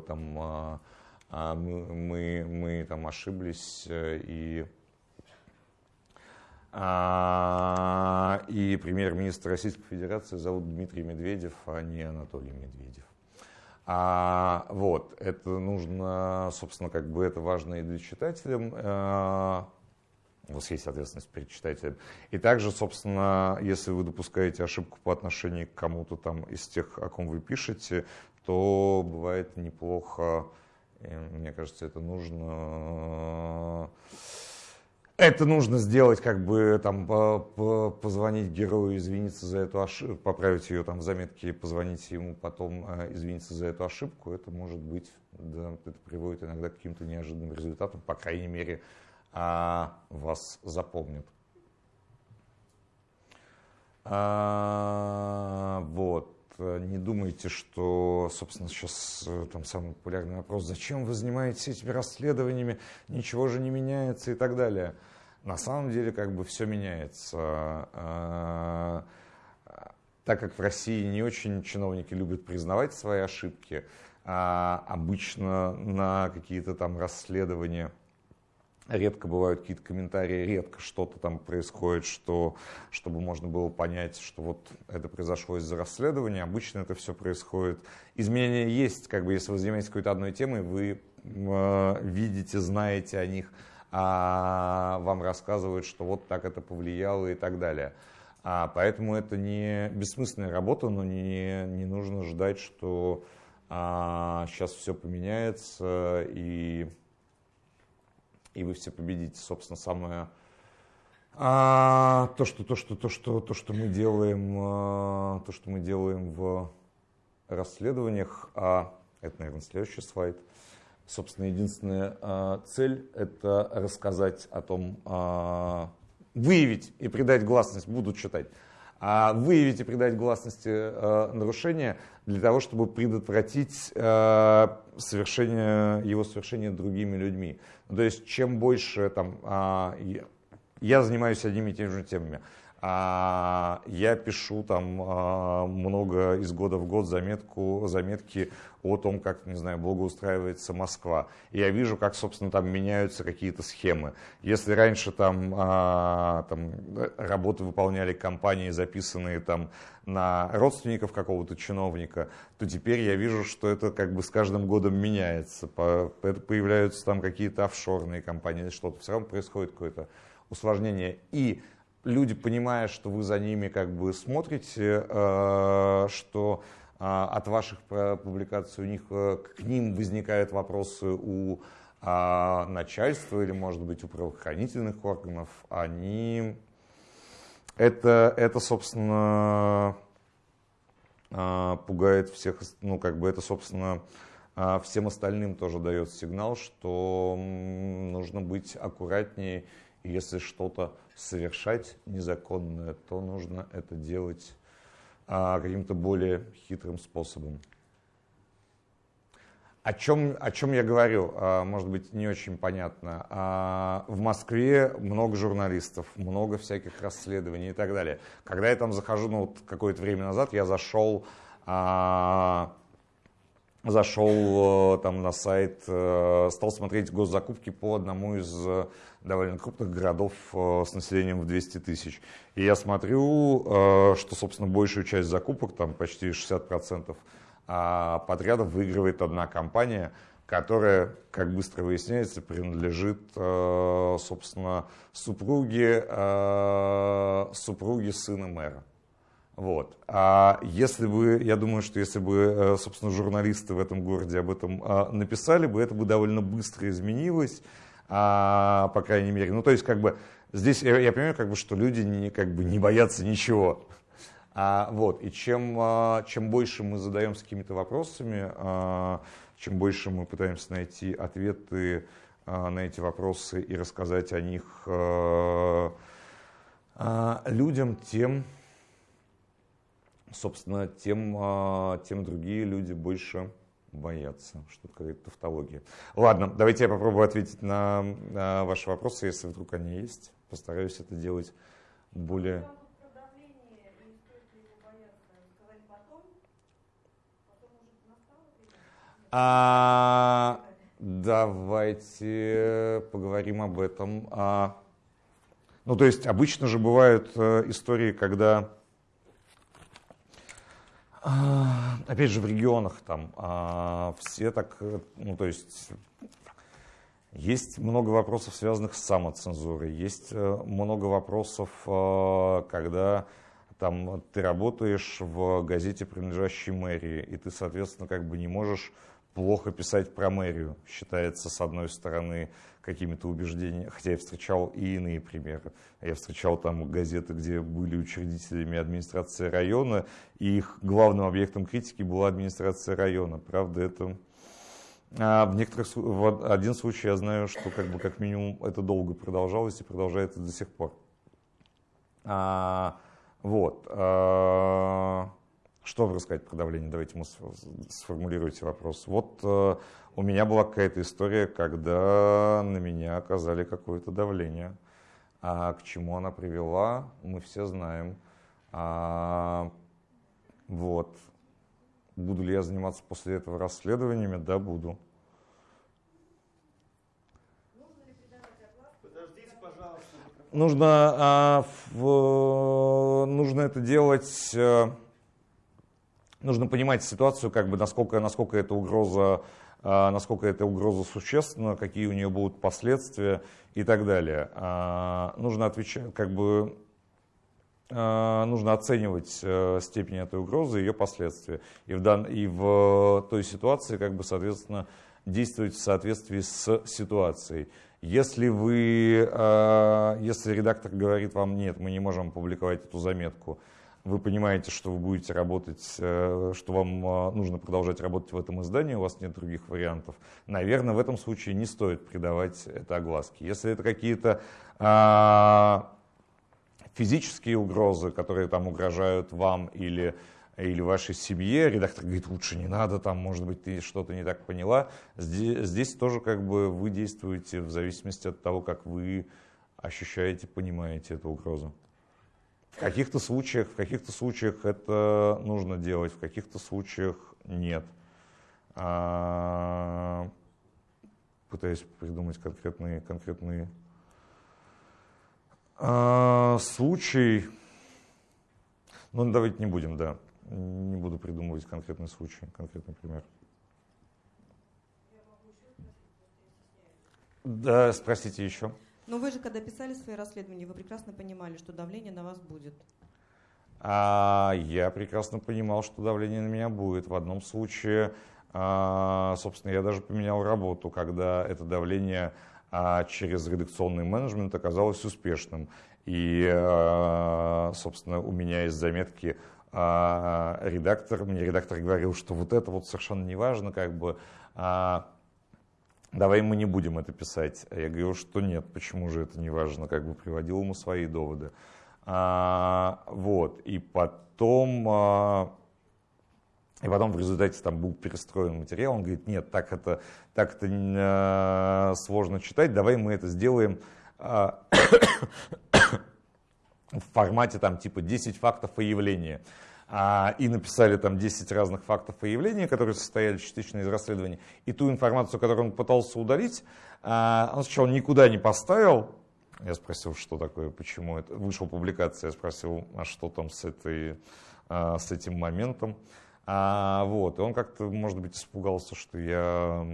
там а, а мы, мы, там ошиблись и а, и премьер-министр Российской Федерации зовут Дмитрий Медведев, а не Анатолий Медведев. А, вот, это нужно, собственно, как бы это важно и для читателя. У вас есть ответственность перед читателем. И также, собственно, если вы допускаете ошибку по отношению к кому-то там из тех, о ком вы пишете, то бывает неплохо, мне кажется, это нужно это нужно сделать, как бы там позвонить герою, извиниться за эту ошибку, поправить ее там в заметке, позвонить ему потом, э, извиниться за эту ошибку. Это может быть, да, это приводит иногда к каким-то неожиданным результатам, по крайней мере, а, вас запомнят. А, вот. Не думайте, что, собственно, сейчас э, там самый популярный вопрос, зачем вы занимаетесь этими расследованиями, ничего же не меняется и так далее. На самом деле как бы все меняется. А, так как в России не очень чиновники любят признавать свои ошибки, а обычно на какие-то там расследования редко бывают какие-то комментарии, редко что-то там происходит, что, чтобы можно было понять, что вот это произошло из-за расследования. Обычно это все происходит. Изменения есть, как бы если вы занимаетесь какой-то одной темой, вы э, видите, знаете о них, а вам рассказывают, что вот так это повлияло и так далее. А, поэтому это не бессмысленная работа, но не, не нужно ждать, что а, сейчас все поменяется и, и вы все победите. Собственно, самое а, то, что, то, что, то, что, то, что мы делаем, а, то, что мы делаем в расследованиях, а это, наверное, следующий слайд – собственно, единственная а, цель – это рассказать о том, а, выявить и придать гласность, буду читать, а выявить и придать гласности а, нарушения для того, чтобы предотвратить совершение, его совершение другими людьми. То есть, чем больше там, я занимаюсь одними и теми же темами, а я пишу там а, много из года в год заметку, заметки о том, как, не знаю, благоустраивается Москва. И я вижу, как, собственно, там меняются какие-то схемы. Если раньше там, а, там работы выполняли компании, записанные там на родственников какого-то чиновника, то теперь я вижу, что это как бы с каждым годом меняется. Появляются там какие-то офшорные компании, что-то. Все равно происходит какое-то усложнение. И люди, понимая, что вы за ними как бы смотрите, э, что э, от ваших публикаций у них э, к ним возникают вопросы у начальства или, может быть, у правоохранительных органов, они это, это собственно, пугает всех, ну, как бы это, собственно, всем остальным тоже дает сигнал, что нужно быть аккуратнее если что-то совершать незаконное, то нужно это делать а, каким-то более хитрым способом. О чем, о чем я говорю, а, может быть, не очень понятно. А, в Москве много журналистов, много всяких расследований и так далее. Когда я там захожу, ну вот какое-то время назад я зашел, а, зашел там на сайт, э, стал смотреть госзакупки по одному из довольно крупных городов э, с населением в 200 тысяч. И я смотрю, э, что, собственно, большую часть закупок, там почти 60% а, подрядов выигрывает одна компания, которая, как быстро выясняется, принадлежит, э, собственно, супруге, супруге сына мэра. Вот. А если бы, я думаю, что если бы, собственно, журналисты в этом городе об этом написали бы, это бы довольно быстро изменилось, по крайней мере. Ну, то есть, как бы, здесь я, я понимаю, как бы, что люди не, как бы, не боятся ничего. А, вот, и чем, а, чем больше мы задаемся какими-то вопросами, а, чем больше мы пытаемся найти ответы а, на эти вопросы и рассказать о них а, а, людям, тем, собственно, тем, а, тем другие люди больше боятся, что это какая-то тавтология. Ладно, давайте я попробую ответить на, на ваши вопросы, если вдруг они есть. Постараюсь это делать более... А, давайте поговорим об этом. А, ну, то есть обычно же бывают э, истории, когда, опять же, в регионах там а, все так, э, ну, то есть есть много вопросов, связанных с самоцензурой, есть э, много вопросов, когда там ты работаешь в газете, принадлежащей мэрии, и ты, соответственно, как бы не можешь плохо писать про мэрию, считается, с одной стороны, какими-то убеждениями, хотя я встречал и иные примеры. Я встречал там газеты, где были учредителями администрации района, и их главным объектом критики была администрация района. Правда, это... А в некоторых в один случай я знаю, что как бы как минимум это долго продолжалось и продолжается до сих пор. А, вот. А, что вам рассказать про давление? Давайте мы сформулируйте вопрос. Вот э, у меня была какая-то история, когда на меня оказали какое-то давление. А к чему она привела, мы все знаем. А, вот. Буду ли я заниматься после этого расследованиями? Да, буду. Нужно, а, в, нужно это делать э, нужно понимать ситуацию, как бы, насколько, насколько эта угроза а, насколько эта угроза существенна, какие у нее будут последствия и так далее. А, нужно отвечать, как бы, а, нужно оценивать э, степень этой угрозы и ее последствия. И в, дан, и в той ситуации, как бы, соответственно, действовать в соответствии с ситуацией. Если вы, если редактор говорит вам, нет, мы не можем опубликовать эту заметку, вы понимаете, что вы будете работать, э, что вам э, нужно продолжать работать в этом издании, у вас нет других вариантов, наверное, в этом случае не стоит придавать это огласке. Если это какие-то а, физические угрозы, которые там угрожают вам или или вашей семье, редактор говорит, лучше не надо, там, может быть, ты что-то не так поняла. Здесь, здесь тоже как бы вы действуете в зависимости от того, как вы ощущаете, понимаете эту угрозу. В каких-то случаях, в каких-то случаях это нужно делать, в каких-то случаях нет. А, пытаюсь придумать конкретные, конкретные а, случаи. Ну, давайте не будем, да. Не буду придумывать конкретный случай, конкретный пример. Да, спросите еще. Но вы же, когда писали свои расследования, вы прекрасно понимали, что давление на вас будет. А, я прекрасно понимал, что давление на меня будет. В одном случае, а, собственно, я даже поменял работу, когда это давление а, через редакционный менеджмент оказалось успешным. И, а, собственно, у меня есть заметки редактор, мне редактор говорил, что вот это вот совершенно не важно, как бы, давай мы не будем это писать. Я говорю, что нет, почему же это не важно, как бы приводил ему свои доводы. А, вот, и потом, а, и потом в результате там был перестроен материал, он говорит, нет, так это, так это а, сложно читать, давай мы это сделаем а, в формате там типа 10 фактов о явлении. А, и написали там 10 разных фактов и явлений, которые состояли частично из расследования. И ту информацию, которую он пытался удалить, а, он сначала никуда не поставил. Я спросил, что такое, почему это. Вышла публикация, я спросил, а что там с, этой, а, с этим моментом. А, вот, и он как-то, может быть, испугался, что я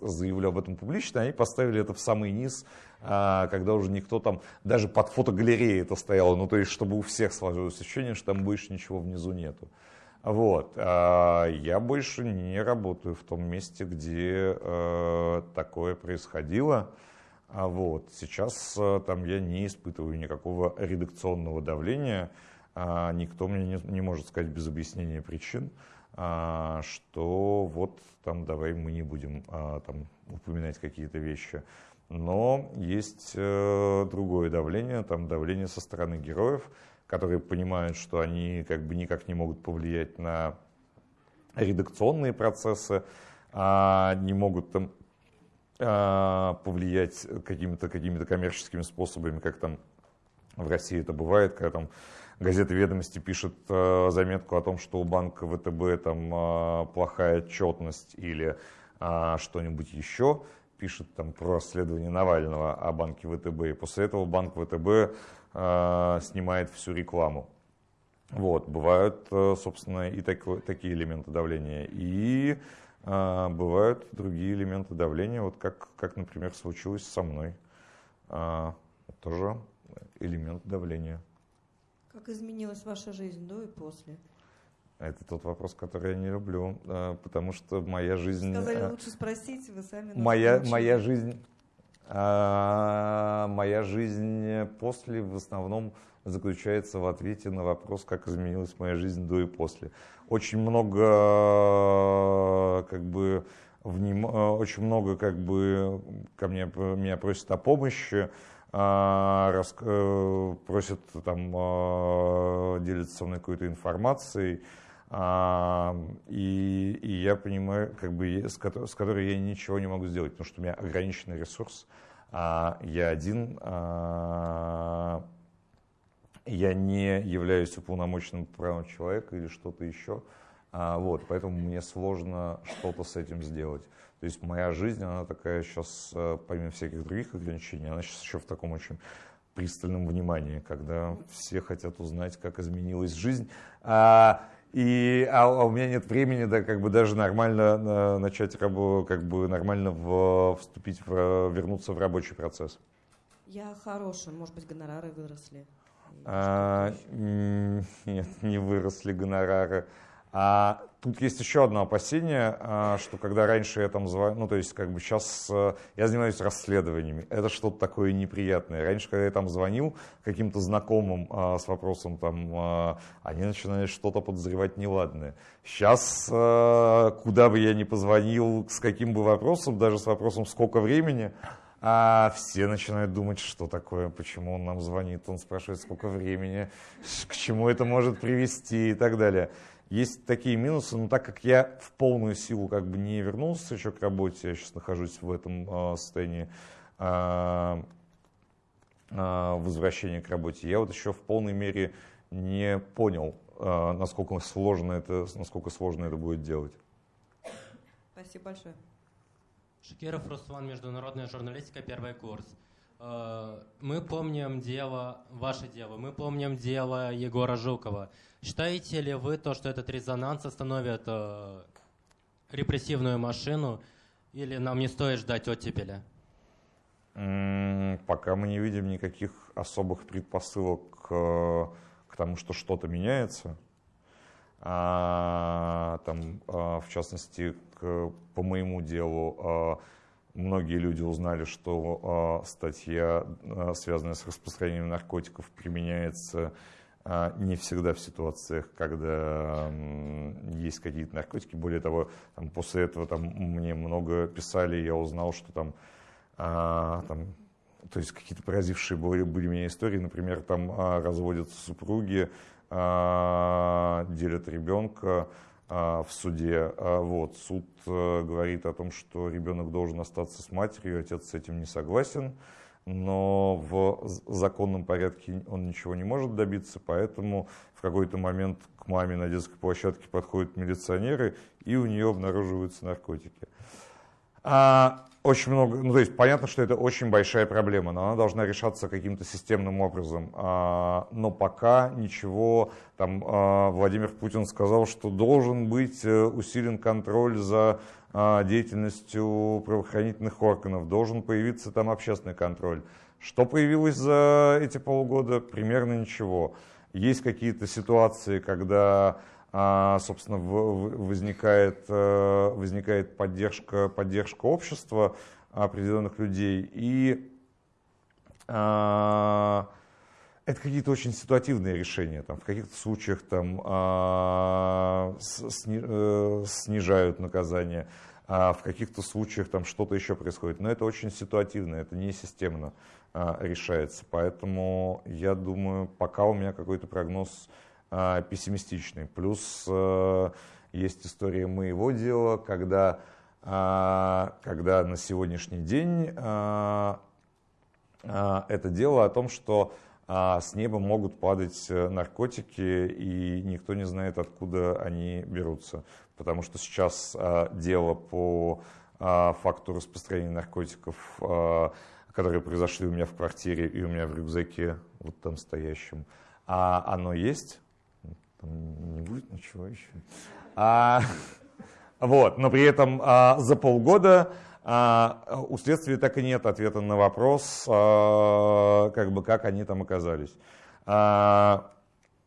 заявлю об этом публично, они поставили это в самый низ, когда уже никто там, даже под фотогалереей это стояло, ну то есть, чтобы у всех сложилось ощущение, что там больше ничего внизу нету. Вот, а, я больше не работаю в том месте, где а, такое происходило. А вот, сейчас а, там я не испытываю никакого редакционного давления, а, никто мне не, не может сказать без объяснения причин, а, что вот там давай мы не будем а, там упоминать какие-то вещи. Но есть э, другое давление, там давление со стороны героев, которые понимают, что они как бы никак не могут повлиять на редакционные процессы, не могут там повлиять какими-то какими коммерческими способами, как там в России это бывает, когда там газета «Ведомости» пишет э, заметку о том, что у банка ВТБ там э, плохая отчетность или э, что-нибудь еще, пишет там про расследование Навального о банке ВТБ, и после этого банк ВТБ снимает всю рекламу. Вот, бывают, собственно, и так, такие элементы давления, и э, бывают другие элементы давления, вот как, как например, случилось со мной. Э, тоже элемент давления. Как изменилась ваша жизнь до и после? Это тот вопрос, который я не люблю, э, потому что моя жизнь... Сказали, э, лучше спросить, вы сами моя, моя жизнь, а, моя жизнь после в основном заключается в ответе на вопрос, как изменилась моя жизнь до и после. Очень много, как бы, вним... очень много, как бы, ко мне меня просят о помощи, а, рас, э, просят там а, делиться со мной какой-то информацией, а, и, и я понимаю, как бы, с, которой, с которой я ничего не могу сделать, потому что у меня ограниченный ресурс, я один, я не являюсь уполномоченным правом человека или что-то еще, вот, поэтому мне сложно что-то с этим сделать. То есть моя жизнь, она такая сейчас, э, помимо всяких других ограничений, она сейчас еще в таком очень пристальном внимании, когда все хотят узнать, как изменилась жизнь. А, и, а, а у меня нет времени, да, как бы даже нормально на, начать работу, как бы нормально в, вступить, в, вернуться в рабочий процесс. Я хорошая, может быть, гонорары выросли? А, нет, не выросли гонорары. А тут есть еще одно опасение, а, что когда раньше я там звоню, ну то есть как бы сейчас э, я занимаюсь расследованиями, это что-то такое неприятное. Раньше, когда я там звонил каким-то знакомым а, с вопросом, там, а, они начинали что-то подозревать неладное. Сейчас, э, куда бы я ни позвонил, с каким бы вопросом, даже с вопросом сколько времени, а все начинают думать, что такое, почему он нам звонит, он спрашивает, сколько времени, к чему это может привести и так далее. Есть такие минусы, но так как я в полную силу как бы не вернулся еще к работе, я сейчас нахожусь в этом э, состоянии э, э, возвращения к работе, я вот еще в полной мере не понял, насколько сложно это, насколько сложно это будет делать. Спасибо большое. Шакиров Руслан, международная журналистика, первый курс. Мы помним дело, ваше дело, мы помним дело Егора Жукова. Считаете ли вы то, что этот резонанс остановит э, репрессивную машину, или нам не стоит ждать оттепеля? Пока мы не видим никаких особых предпосылок к, к тому, что что-то меняется. А, там, а, в частности, к, по моему делу, а, многие люди узнали, что а, статья, а, связанная с распространением наркотиков, применяется а, не всегда в ситуациях, когда есть какие-то наркотики. Более того, там, после этого там, мне много писали, я узнал, что там, а, там то есть какие-то поразившие были, были меня истории, например, там а, разводятся супруги, а, делят ребенка в суде. А, вот, суд а, говорит о том, что ребенок должен остаться с матерью, отец с этим не согласен но в законном порядке он ничего не может добиться, поэтому в какой-то момент к маме на детской площадке подходят милиционеры, и у нее обнаруживаются наркотики. А, очень много, ну то есть понятно, что это очень большая проблема, но она должна решаться каким-то системным образом. А, но пока ничего, там а, Владимир Путин сказал, что должен быть э, усилен контроль за а, деятельностью правоохранительных органов, должен появиться там общественный контроль. Что появилось за эти полгода? Примерно ничего. Есть какие-то ситуации, когда собственно, возникает, э, возникает поддержка, поддержка общества определенных людей. И а, это какие-то очень ситуативные решения. Там, в каких-то случаях там, а, э, снижают наказание, а в каких-то случаях там что-то еще происходит. Но это очень ситуативно, это не системно решается. Поэтому я думаю, пока у меня какой-то прогноз а, пессимистичный. Плюс э, есть история моего дела, когда, а, когда на сегодняшний день а, это дело о том, что с неба могут падать э, наркотики, и никто не знает, откуда они берутся. Потому что сейчас дело по факту распространения наркотиков, которые произошли у меня в квартире и у меня в рюкзаке, вот там стоящем, оно есть, там не будет ничего еще. А, вот, но при этом а, за полгода а, у следствия так и нет ответа на вопрос, а, как бы как они там оказались. А,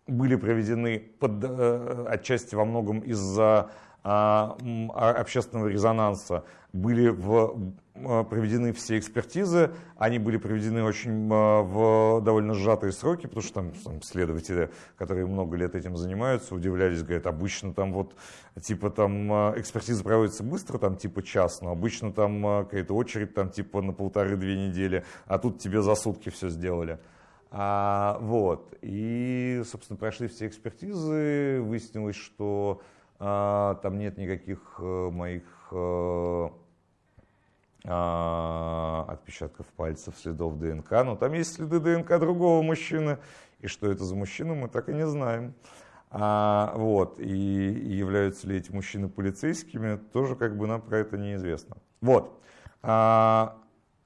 были проведены под, а, отчасти во многом из-за общественного резонанса, были в Э, проведены все экспертизы, они были проведены очень в довольно сжатые сроки, потому что там, там следователи, которые много лет этим занимаются, удивлялись, говорят, обычно там вот, типа там экспертиза проводится быстро, там типа час, но обычно там какая-то очередь там типа на полторы-две недели, а тут тебе за сутки все сделали. А, вот, и, собственно, прошли все экспертизы, выяснилось, что а, там нет никаких моих а, отпечатков пальцев, следов ДНК, но там есть следы ДНК другого мужчины, и что это за мужчина, мы так и не знаем. А, вот, и являются ли эти мужчины полицейскими, тоже как бы нам про это неизвестно. Вот, а,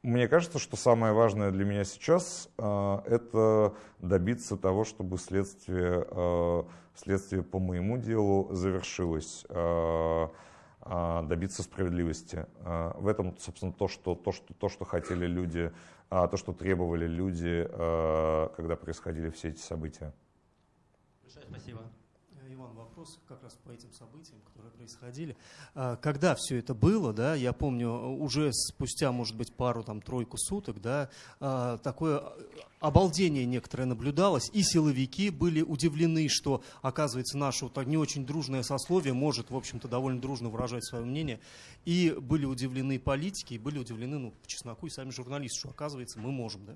мне кажется, что самое важное для меня сейчас а, это добиться того, чтобы следствие, а, следствие по моему делу завершилось. А, добиться справедливости. В этом, собственно, то, что, то, что, то, что хотели люди, а, то, что требовали люди, когда происходили все эти события. Большое спасибо. Иван, вопрос как раз по этим событиям, которые происходили. Когда все это было, да, я помню, уже спустя, может быть, пару, там, тройку суток, да, такое обалдение некоторое наблюдалось, и силовики были удивлены, что, оказывается, наше вот не очень дружное сословие может, в общем-то, довольно дружно выражать свое мнение, и были удивлены политики, и были удивлены, ну, по чесноку, и сами журналисты, что, оказывается, мы можем, да.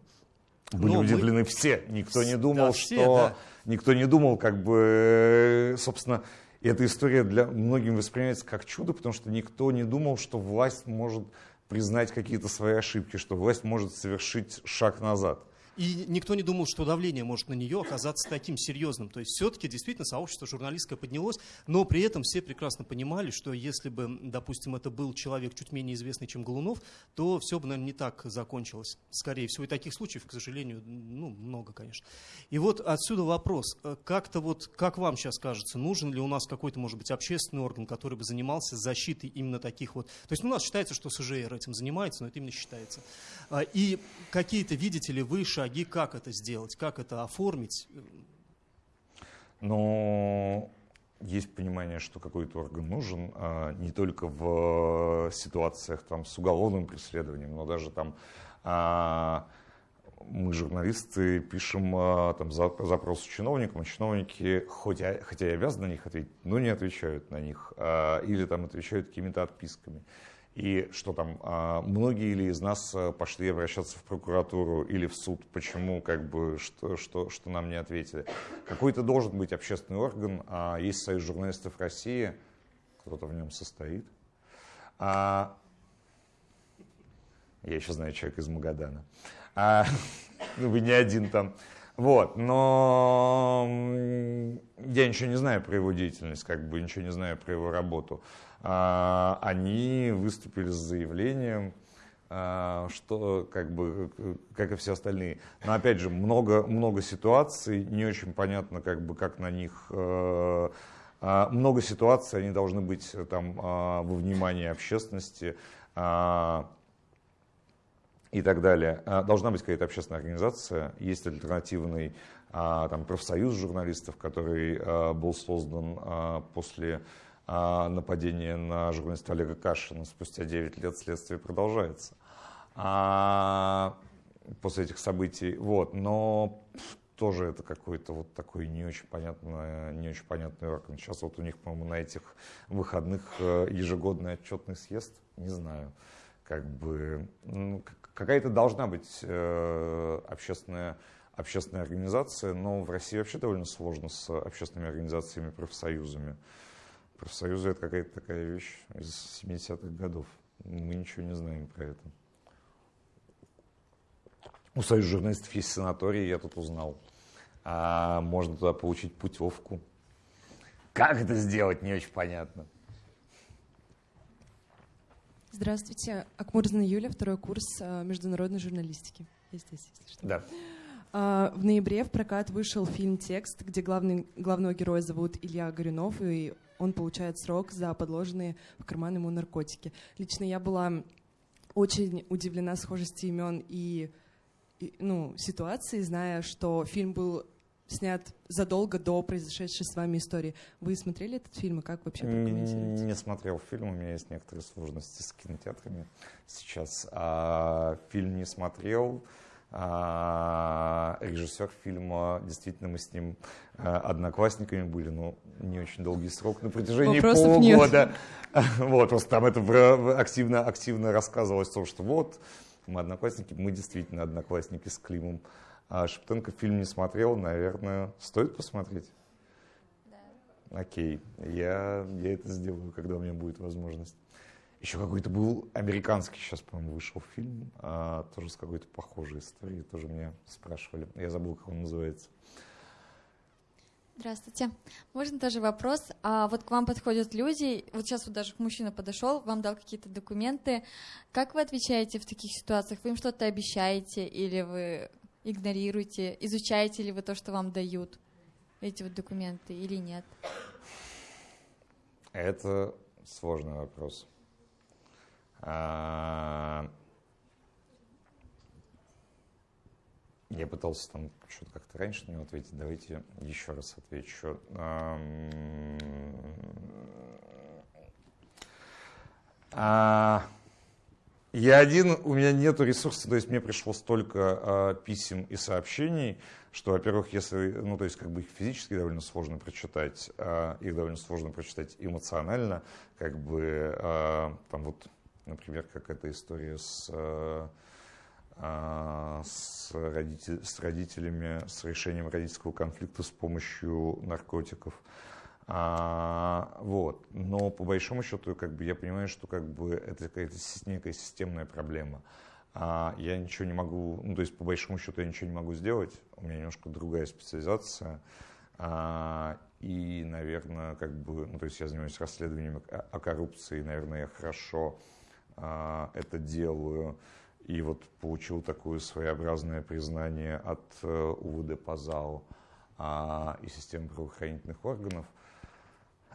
Были Но удивлены мы... все. Никто не думал, да, все, что... Да. Никто не думал, как бы, собственно, эта история для многим воспринимается как чудо, потому что никто не думал, что власть может признать какие-то свои ошибки, что власть может совершить шаг назад. И никто не думал, что давление может на нее оказаться таким серьезным. То есть все-таки действительно сообщество журналистское поднялось, но при этом все прекрасно понимали, что если бы, допустим, это был человек чуть менее известный, чем Голунов, то все бы, наверное, не так закончилось. Скорее всего, и таких случаев, к сожалению, ну, много, конечно. И вот отсюда вопрос. Как-то вот, как вам сейчас кажется, нужен ли у нас какой-то, может быть, общественный орган, который бы занимался защитой именно таких вот... То есть ну, у нас считается, что СЖР этим занимается, но это именно считается. А, и какие-то, видите ли, вы шаги, как это сделать, как это оформить? Ну, есть понимание, что какой-то орган нужен, а, не только в ситуациях там, с уголовным преследованием, но даже там а, мы, журналисты, пишем а, там, запрос чиновникам, а чиновники, хоть, хотя и обязаны на них ответить, но не отвечают на них, или там отвечают какими-то отписками. И что там, а, многие ли из нас э, пошли обращаться в прокуратуру или в суд, почему, как бы, что, что, что нам не ответили. Какой-то должен быть общественный орган, а есть Союз журналистов России, кто-то в нем состоит. А, я еще знаю человека из Магадана. А, вы не один там. Вот, но я ничего не знаю про его деятельность, как бы ничего не знаю про его работу. А, они выступили с заявлением, а, что как бы, как и все остальные. Но опять же, много, много ситуаций, не очень понятно, как бы, как на них э, а, много ситуаций, они должны быть там а, во внимании общественности и так далее. Должна быть какая-то общественная организация, есть альтернативный там, профсоюз журналистов, который был создан после нападения на журналиста Олега Кашина. Спустя 9 лет следствие продолжается а, после этих событий. Вот. Но тоже это какой-то вот такой не очень понятный, не очень понятный орган. Сейчас вот у них, по-моему, на этих выходных э, ежегодный отчетный съезд, не знаю, как бы ну, какая-то должна быть э, общественная общественная организация, но в России вообще довольно сложно с общественными организациями, профсоюзами. Профсоюзы это какая-то такая вещь из 70-х годов. Мы ничего не знаем про это. У Союза журналистов есть санаторий, я тут узнал. А можно туда получить путевку. Как это сделать, не очень понятно. Здравствуйте. Акмурзина Юля, второй курс а, международной журналистики. Я здесь, если что. Да. А, в ноябре в прокат вышел фильм «Текст», где главный, главного героя зовут Илья Горюнов, и он получает срок за подложенные в карман ему наркотики. Лично я была очень удивлена схожести имен и ну, ситуации, зная, что фильм был снят задолго до произошедшей с вами истории. Вы смотрели этот фильм и как вообще прокомментируете? Не смотрел фильм, у меня есть некоторые сложности с кинотеатрами сейчас. А, фильм не смотрел. А, режиссер фильма, действительно, мы с ним а, одноклассниками были, но не очень долгий срок, на протяжении Вопросов полгода. Нет. Вот, просто там это активно, активно рассказывалось о том, что вот, мы одноклассники, мы действительно одноклассники с Климом. А Шептенко фильм не смотрел, наверное, стоит посмотреть? Да. Окей, я, я это сделаю, когда у меня будет возможность. Еще какой-то был американский, сейчас, по-моему, вышел фильм, а, тоже с какой-то похожей историей, тоже меня спрашивали. Я забыл, как он называется. Здравствуйте. Можно тоже вопрос? А вот к вам подходят люди, вот сейчас вот даже мужчина подошел, вам дал какие-то документы. Как вы отвечаете в таких ситуациях? Вы им что-то обещаете или вы игнорируете? Изучаете ли вы то, что вам дают, эти вот документы, или нет? Это сложный вопрос. Я пытался там что-то как-то раньше на него ответить. Давайте еще раз отвечу. А, я один, у меня нету ресурсов, то есть мне пришло столько а, писем и сообщений, что, во-первых, если, ну, то есть как бы их физически довольно сложно прочитать, а, их довольно сложно прочитать эмоционально, как бы, там вот, например, как эта история с а, с, родитель, с родителями, с решением родительского конфликта с помощью наркотиков. А, вот. Но по большому счету как бы, я понимаю, что как бы, это какая-то некая системная проблема. А, я ничего не могу, ну то есть по большому счету я ничего не могу сделать, у меня немножко другая специализация. А, и, наверное, как бы, ну, то есть я занимаюсь расследованием о, о коррупции, наверное, я хорошо это делаю и вот получил такое своеобразное признание от э, УВД по ЗАО а, и системы правоохранительных органов.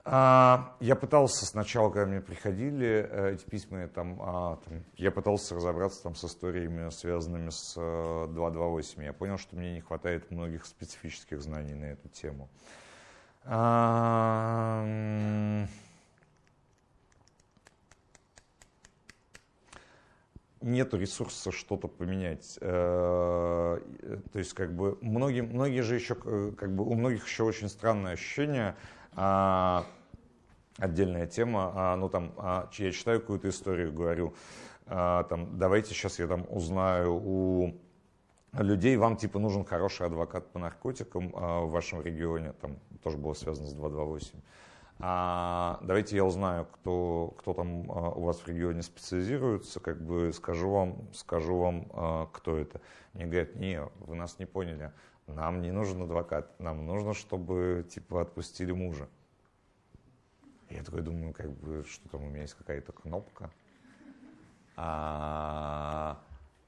А, я пытался сначала, когда мне приходили э, эти письма, там, а, там, я пытался разобраться там, с историями, связанными с 228. Э, я понял, что мне не хватает многих специфических знаний на эту тему. Нет ресурса что-то поменять. Э, то есть, как бы, многие, многие же еще, э, как бы, у многих еще очень странное ощущение, а, отдельная тема, а, ну, там, а, я читаю какую-то историю, говорю, там, давайте сейчас я там узнаю у людей, вам, типа, нужен хороший адвокат по наркотикам в вашем регионе, там, тоже было связано с 228. А, давайте я узнаю, кто, кто там а, у вас в регионе специализируется, как бы скажу вам, скажу вам, а, кто это. Мне говорят, не, вы нас не поняли, нам не нужен адвокат, нам нужно, чтобы типа отпустили мужа. Я такой думаю, как бы, что там у меня есть какая-то кнопка. А,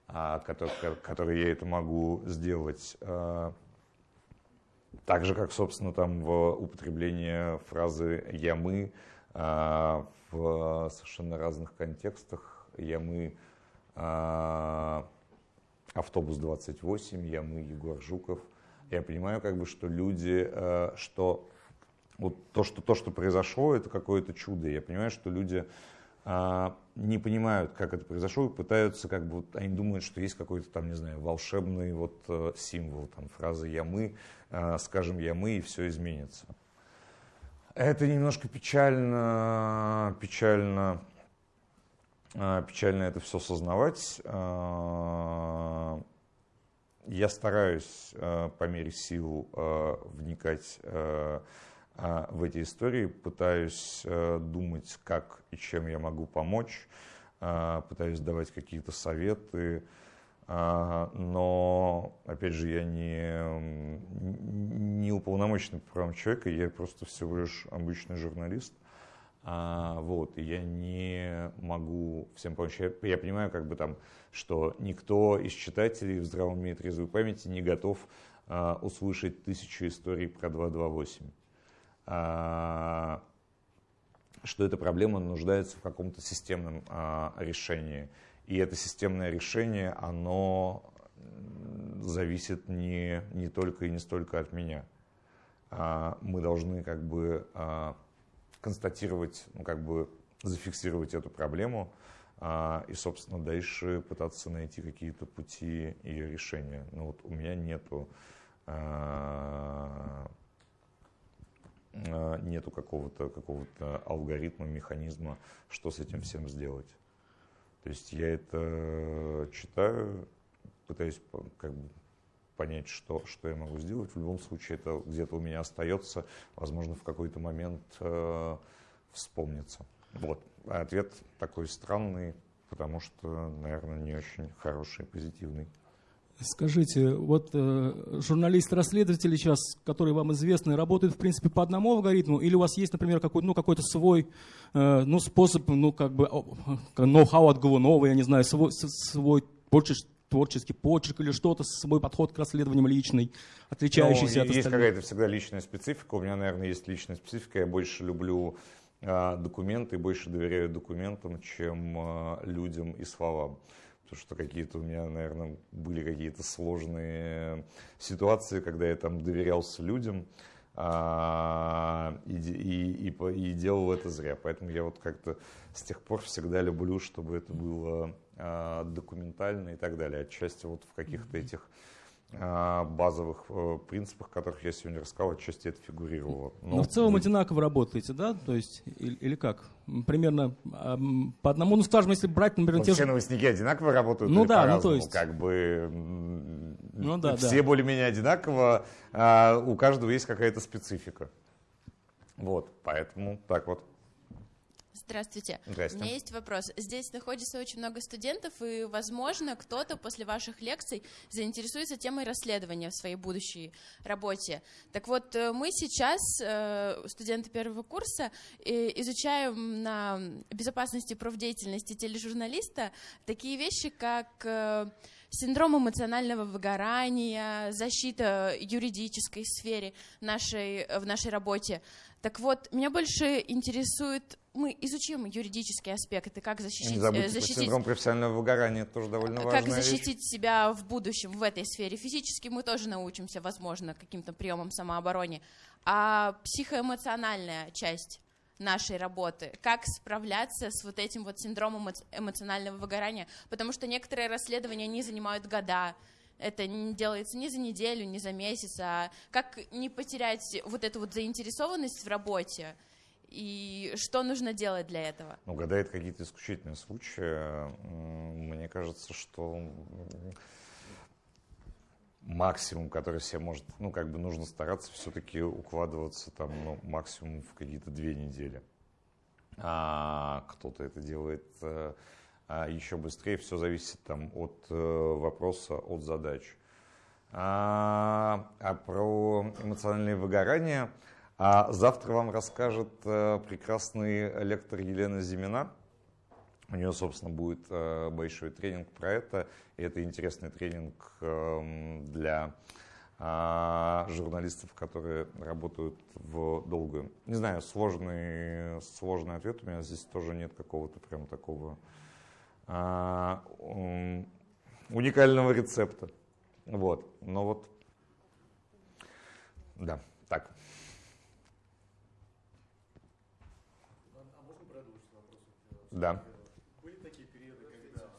а, который, который я это могу сделать. А, так же, как, собственно, там в употреблении фразы «я мы» а, в совершенно разных контекстах. «Я мы» автобус 28, я мы, Егор Жуков. Я понимаю, как бы, что люди, что вот то, что, то, что произошло, это какое-то чудо. Я понимаю, что люди а, не понимают, как это произошло, и пытаются, как бы, они думают, что есть какой-то там, не знаю, волшебный вот э, символ, там, фраза «я мы», а, скажем «я мы», и все изменится. Это немножко печально, печально, а, печально это все сознавать. Я стараюсь по мере сил вникать а, в эти истории, пытаюсь э, думать, как и чем я могу помочь, а, пытаюсь давать какие-то советы, а, но, опять же, я не, не уполномоченный по правам человека, я просто всего лишь обычный журналист. Вот, и я не могу всем помочь. Я, я понимаю, как бы там, что никто из читателей в здравом уме и трезвой памяти не готов услышать тысячу историй про 228. А, что эта проблема нуждается в каком-то системном а, решении. И это системное решение, оно зависит не, не только и не столько от меня. А, мы должны как бы констатировать, ну, как бы зафиксировать эту проблему и, собственно, дальше пытаться найти какие-то пути ее решения. Но вот у меня нету нету какого-то какого алгоритма, механизма, что с этим всем сделать. То есть я это читаю, пытаюсь как бы понять, что, что я могу сделать. В любом случае это где-то у меня остается, возможно, в какой-то момент э, вспомнится. Вот. А ответ такой странный, потому что, наверное, не очень хороший, позитивный. Скажите, вот э, журналисты-расследователи сейчас, которые вам известны, работают, в принципе, по одному алгоритму, или у вас есть, например, какой, ну, какой-то свой э, ну, способ, ну, как бы, ноу-хау от Голунова, я не знаю, свой, свой творческий, творческий почерк или что-то, свой подход к расследованиям личный, отличающийся ну, от? Есть какая-то всегда личная специфика. У меня, наверное, есть личная специфика. Я больше люблю э, документы, больше доверяю документам, чем э, людям и словам потому что какие-то у меня, наверное, были какие-то сложные ситуации, когда я там доверялся людям а, и, и, и, и делал это зря. Поэтому я вот как-то с тех пор всегда люблю, чтобы это было а, документально и так далее. Отчасти вот в каких-то этих базовых э, принципах, которых я сегодня рассказал, отчасти это фигурировало. Но, Но в целом вы... одинаково работаете, да? То есть, или, или как? Примерно по одному, ну скажем, если брать, например, ну, те все же... новостники одинаково работают ну, да, ну, то есть... как бы ну, да, все да. более-менее одинаково, а у каждого есть какая-то специфика. Вот, поэтому так вот. Здравствуйте. Здравствуйте. У меня есть вопрос. Здесь находится очень много студентов, и, возможно, кто-то после ваших лекций заинтересуется темой расследования в своей будущей работе. Так вот, э, мы сейчас, э, студенты первого курса, изучаем на безопасности профдеятельности тележурналиста такие вещи, как э, синдром эмоционального выгорания, защита юридической сфере нашей, в нашей работе. Так вот, меня больше интересует мы изучим юридические аспекты, как защитить... Не забудьте, защитить синдром профессионального выгорания, тоже довольно важная Как защитить вещь. себя в будущем в этой сфере. Физически мы тоже научимся, возможно, каким-то приемам самообороны. А психоэмоциональная часть нашей работы, как справляться с вот этим вот синдромом эмоционального выгорания, потому что некоторые расследования, они занимают года, это не делается ни за неделю, ни за месяц, а как не потерять вот эту вот заинтересованность в работе, и что нужно делать для этого? Ну, когда это какие-то исключительные случаи, мне кажется, что максимум, который себе может, ну, как бы нужно стараться все-таки укладываться там, ну, максимум в какие-то две недели. А кто-то это делает э, а еще быстрее, все зависит там от э, вопроса, от задач. А, а про эмоциональное выгорание – а завтра вам расскажет э, прекрасный лектор Елена Зимина. У нее, собственно, будет э, большой тренинг про это. И это интересный тренинг э, для э, журналистов, которые работают в долгую. Не знаю, сложный, сложный ответ. У меня здесь тоже нет какого-то прям такого уникального рецепта. Вот. Но вот, да, так. Да. Были такие периоды, когда...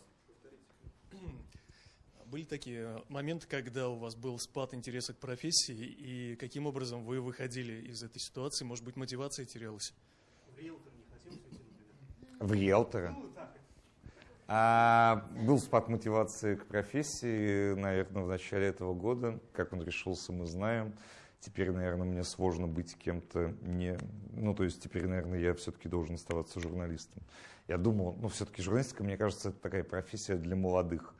Были такие моменты, когда у вас был спад интереса к профессии, и каким образом вы выходили из этой ситуации? Может быть, мотивация терялась? В риэлтор не хотелось уйти, В риэлтора? Ну, а, был спад мотивации к профессии, наверное, в начале этого года. Как он решился, мы знаем. Теперь, наверное, мне сложно быть кем-то не... Ну, то есть теперь, наверное, я все-таки должен оставаться журналистом. Я думал, ну, все-таки журналистика, мне кажется, это такая профессия для молодых.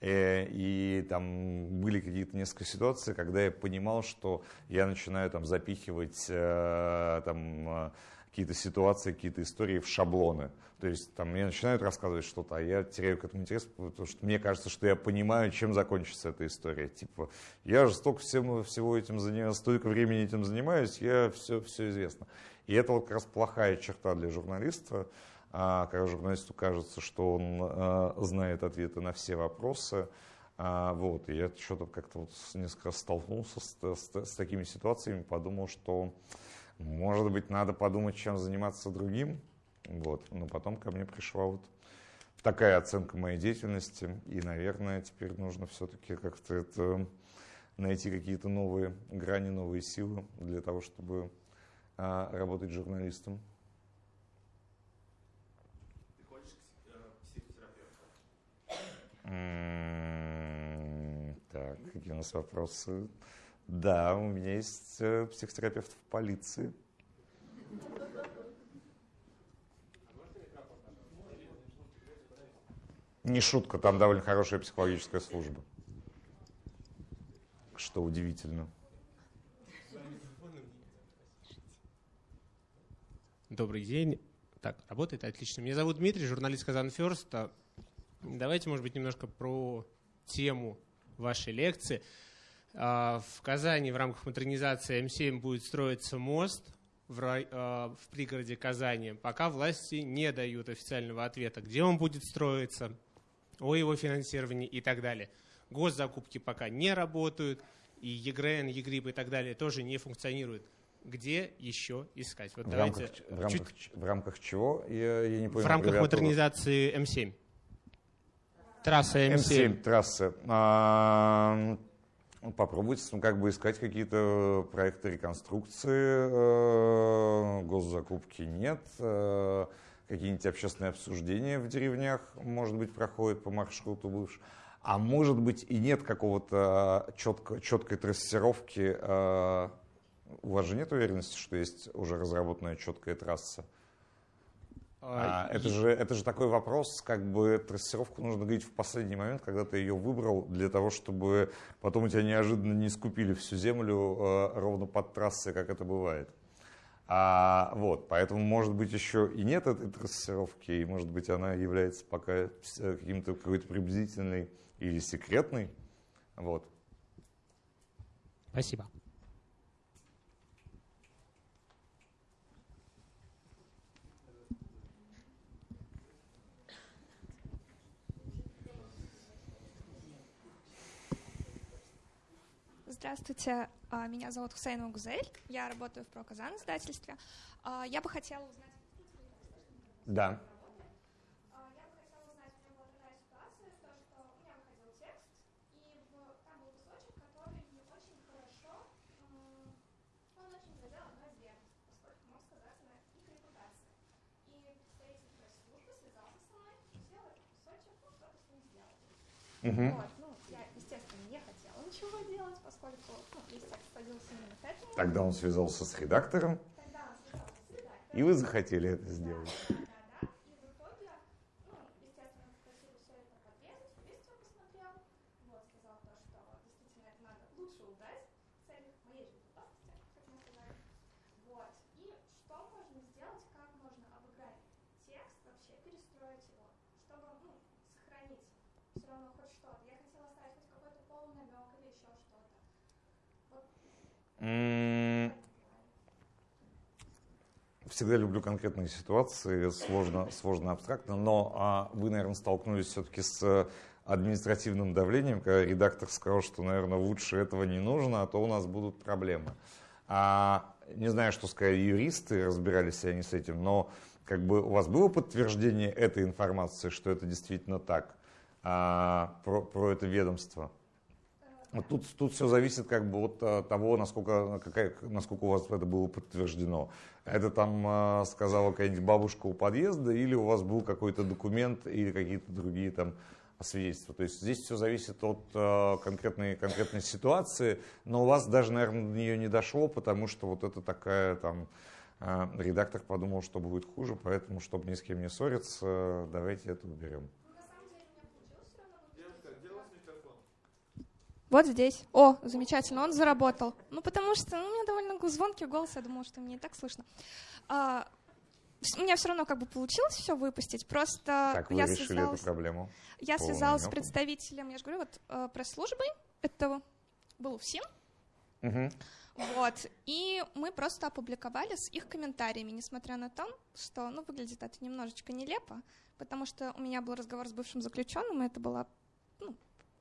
Э, и там были какие-то несколько ситуаций, когда я понимал, что я начинаю там запихивать э, там, э, какие-то ситуации, какие-то истории в шаблоны. То есть там мне начинают рассказывать что-то, а я теряю к этому интерес, потому что мне кажется, что я понимаю, чем закончится эта история. Типа, я же столько всем, всего этим занимаюсь, столько времени этим занимаюсь, я все, все известно. И это вот как раз плохая черта для журналиста, а, когда журналисту кажется, что он а, знает ответы на все вопросы. А, вот, и я что-то как-то вот несколько столкнулся с, с, с такими ситуациями, подумал, что может быть, надо подумать, чем заниматься другим. Вот. Но потом ко мне пришла вот такая оценка моей деятельности. И, наверное, теперь нужно все-таки как-то это найти какие-то новые грани, новые силы для того, чтобы а, работать журналистом. Ты ходишь к э, психотерапевту? Так, какие у нас вопросы? Да, у меня есть э, психотерапевт в полиции. Не шутка, там довольно хорошая психологическая служба. Что удивительно. Добрый день. Так, работает отлично. Меня зовут Дмитрий, журналист Казан Ферст. Давайте, может быть, немножко про тему вашей лекции. А, в Казани в рамках модернизации М7 будет строиться мост в, рай, а, в пригороде Казани, пока власти не дают официального ответа, где он будет строиться, о его финансировании и так далее. Госзакупки пока не работают, и ЕГРН, ЕГРИП и так далее тоже не функционируют. Где еще искать? Вот в, рамках, в, рамках, чуть... в рамках чего? Я, я не понял. В рамках модернизации М7. Трасса М7. М7 трасса. А, попробовать ну, как бы искать какие-то проекты реконструкции, э, госзакупки нет, э, какие-нибудь общественные обсуждения в деревнях, может быть, проходят по маршруту бывшего. А может быть и нет какого-то четко, четкой трассировки. Э, у вас же нет уверенности, что есть уже разработанная четкая трасса? А, это, же, это же такой вопрос, как бы трассировку нужно говорить в последний момент, когда ты ее выбрал, для того, чтобы потом у тебя неожиданно не скупили всю землю э, ровно под трассой, как это бывает. А, вот, поэтому, может быть, еще и нет этой трассировки, и, может быть, она является пока каким-то какой-то приблизительной или секретной. Вот. Спасибо. Здравствуйте, а, меня зовут Хусейн Гузель, я работаю в Проказан издательстве. А, я бы хотела узнать... Да. Угу. Вот. Тогда он связался с редактором, и вы захотели это сделать. Mm. Всегда люблю конкретные ситуации, сложно, сложно абстрактно, но а, вы, наверное, столкнулись все-таки с административным давлением, когда редактор сказал, что, наверное, лучше этого не нужно, а то у нас будут проблемы. А, не знаю, что сказали юристы, разбирались ли они с этим, но как бы у вас было подтверждение этой информации, что это действительно так, а, про, про это ведомство? Вот Тут, тут все зависит как бы от а, того, насколько, какая, насколько у вас это было подтверждено. Это там а, сказала какая-нибудь бабушка у подъезда, или у вас был какой-то документ, или какие-то другие там свидетельства. То есть здесь все зависит от а, конкретной, конкретной ситуации, но у вас даже, наверное, до нее не дошло, потому что вот это такая там а, редактор подумал, что будет хуже, поэтому, чтобы ни с кем не ссориться, давайте это уберем. Вот здесь. О, замечательно, он заработал. Ну, потому что ну, у меня довольно звонкий голос, я думала, что мне и так слышно. А, у меня все равно как бы получилось все выпустить, просто Как вы я решили связалась, эту проблему? я связалась с намёку? представителем, я же говорю, вот э, пресс-службой, это был ФСИН, Мгм. вот, и мы просто опубликовали с их комментариями, несмотря на то, что, ну, выглядит это немножечко нелепо, потому что у меня был разговор с бывшим заключенным, и это была, ну,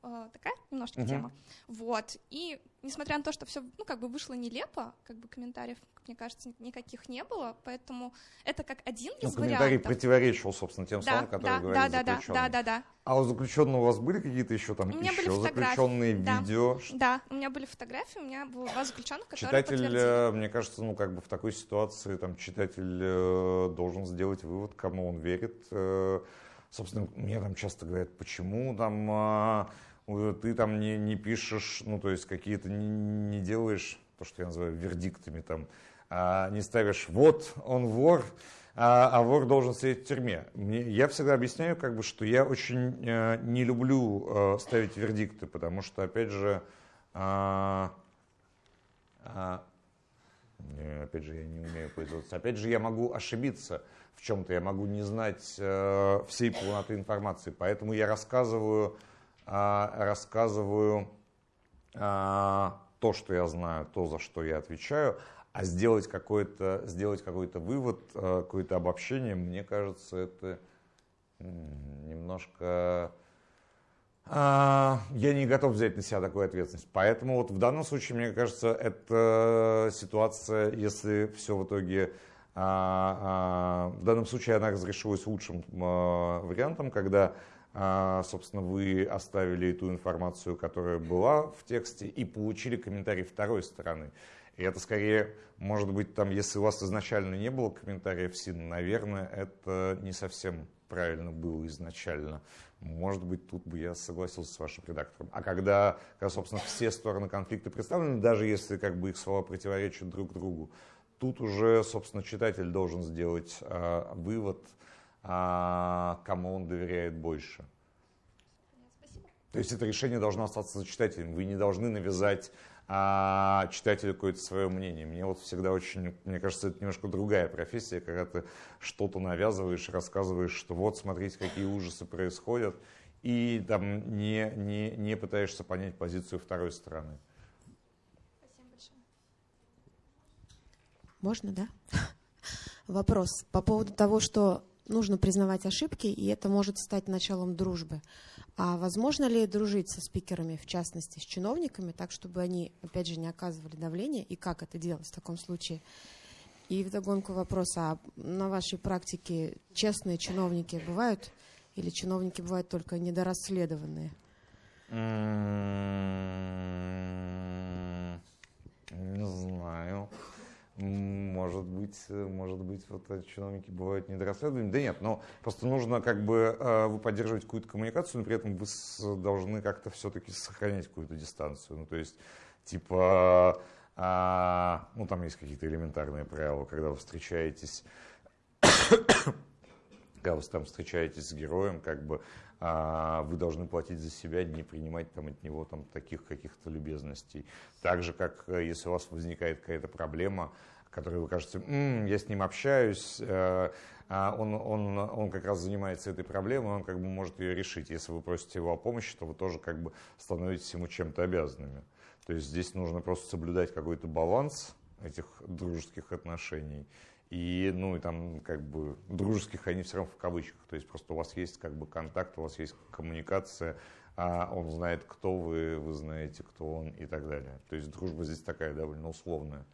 э, такая немножечко Мгм. тема. Вот. И несмотря на то, что все, ну, как бы вышло нелепо, как бы комментариев, мне кажется, ни- никаких не было, поэтому это как один Ну, из комментарий вариантов. противоречил, собственно, тем Да, словам, которые да, говорили да, да, да, заключенные. да, да, да. А у заключенного у вас были какие-то еще там У меня были еще фотографии. заключенные да. видео? Да, у меня были фотографии, у меня было два заключенных, которые Читатель, э, мне кажется, ну как бы в такой ситуации там читатель э, должен сделать вывод, кому он верит. Э, Собственно, мне там часто говорят, почему там э, ты там не, не пишешь, ну то есть какие-то не, не делаешь то, что я называю вердиктами там, а не ставишь вот он вор, а, а вор должен сидеть в тюрьме. Мне, я всегда объясняю, как бы, что я очень э, не люблю э, ставить вердикты, потому что, опять же, а, не, опять же, я не умею пользоваться. Опять же, я могу ошибиться в чем-то, я могу не знать э, всей полноты информации, поэтому я рассказываю, рассказываю а, то, что я знаю, то, за что я отвечаю, а сделать какой-то, сделать какой-то вывод, э, какое-то обобщение, мне кажется, это немножко... а, я не готов взять на себя такую ответственность. Поэтому вот в данном случае, мне кажется, это ситуация, если все в итоге... а, а, в данном случае она разрешилась лучшим а, вариантом, когда, а, собственно, вы оставили ту информацию, которая была в тексте, и получили комментарий второй стороны. И это скорее, может быть, там, если у вас изначально не было комментариев СИН, наверное, это не совсем правильно было изначально. Может быть, тут бы я согласился с вашим редактором. А когда, когда собственно, все стороны конфликта представлены, даже если как бы их слова противоречат друг другу, тут уже, собственно, читатель должен сделать а, вывод, а, кому он доверяет больше. То есть это решение должно остаться за читателем. Вы не должны навязать а, читателю какое-то свое мнение. Мне вот всегда очень, мне кажется, это немножко другая профессия, когда ты что-то навязываешь, рассказываешь, что вот смотрите, какие ужасы происходят, и там не, не, не пытаешься понять позицию второй стороны. Можно, да? Вопрос по поводу того, что нужно признавать ошибки, и это может стать началом дружбы. А возможно ли дружить со спикерами, в частности, с чиновниками, так, чтобы они, опять же, не оказывали давления, и как это делать в таком случае? И вдогонку вопрос, а на вашей практике честные чиновники бывают, или чиновники бывают только недорасследованные? М, Не знаю. Может быть, э, может быть, вот чиновники бывают недорасследованы. Да нет, но просто нужно как бы э, вы поддерживать какую-то коммуникацию, но при этом вы должны как-то все-таки сохранять какую-то дистанцию. Ну, то есть, типа, а, ну, там есть какие-то элементарные правила, когда вы встречаетесь когда вы там встречаетесь с героем, как бы а, вы должны платить за себя, не принимать там от него там таких каких-то любезностей. Так же, как э, если у вас возникает какая-то проблема, который вы кажете, «М, я с ним общаюсь, э, а он, он, он как раз занимается этой проблемой, он как бы может ее решить. Если вы просите его о помощи, то вы тоже как бы становитесь ему чем-то обязанными. То есть здесь нужно просто соблюдать какой-то баланс этих дружеских отношений. И, ну, и там, как бы, дружеских они все равно в кавычках. То есть просто у вас есть, как бы, контакт, у вас есть коммуникация, а он знает, кто вы, вы знаете, кто он и так далее. То есть дружба здесь такая довольно условная.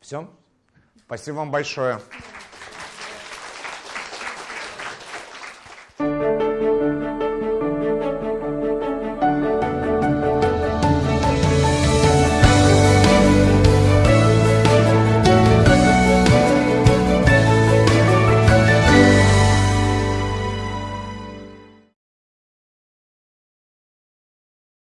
Все? Спасибо вам большое.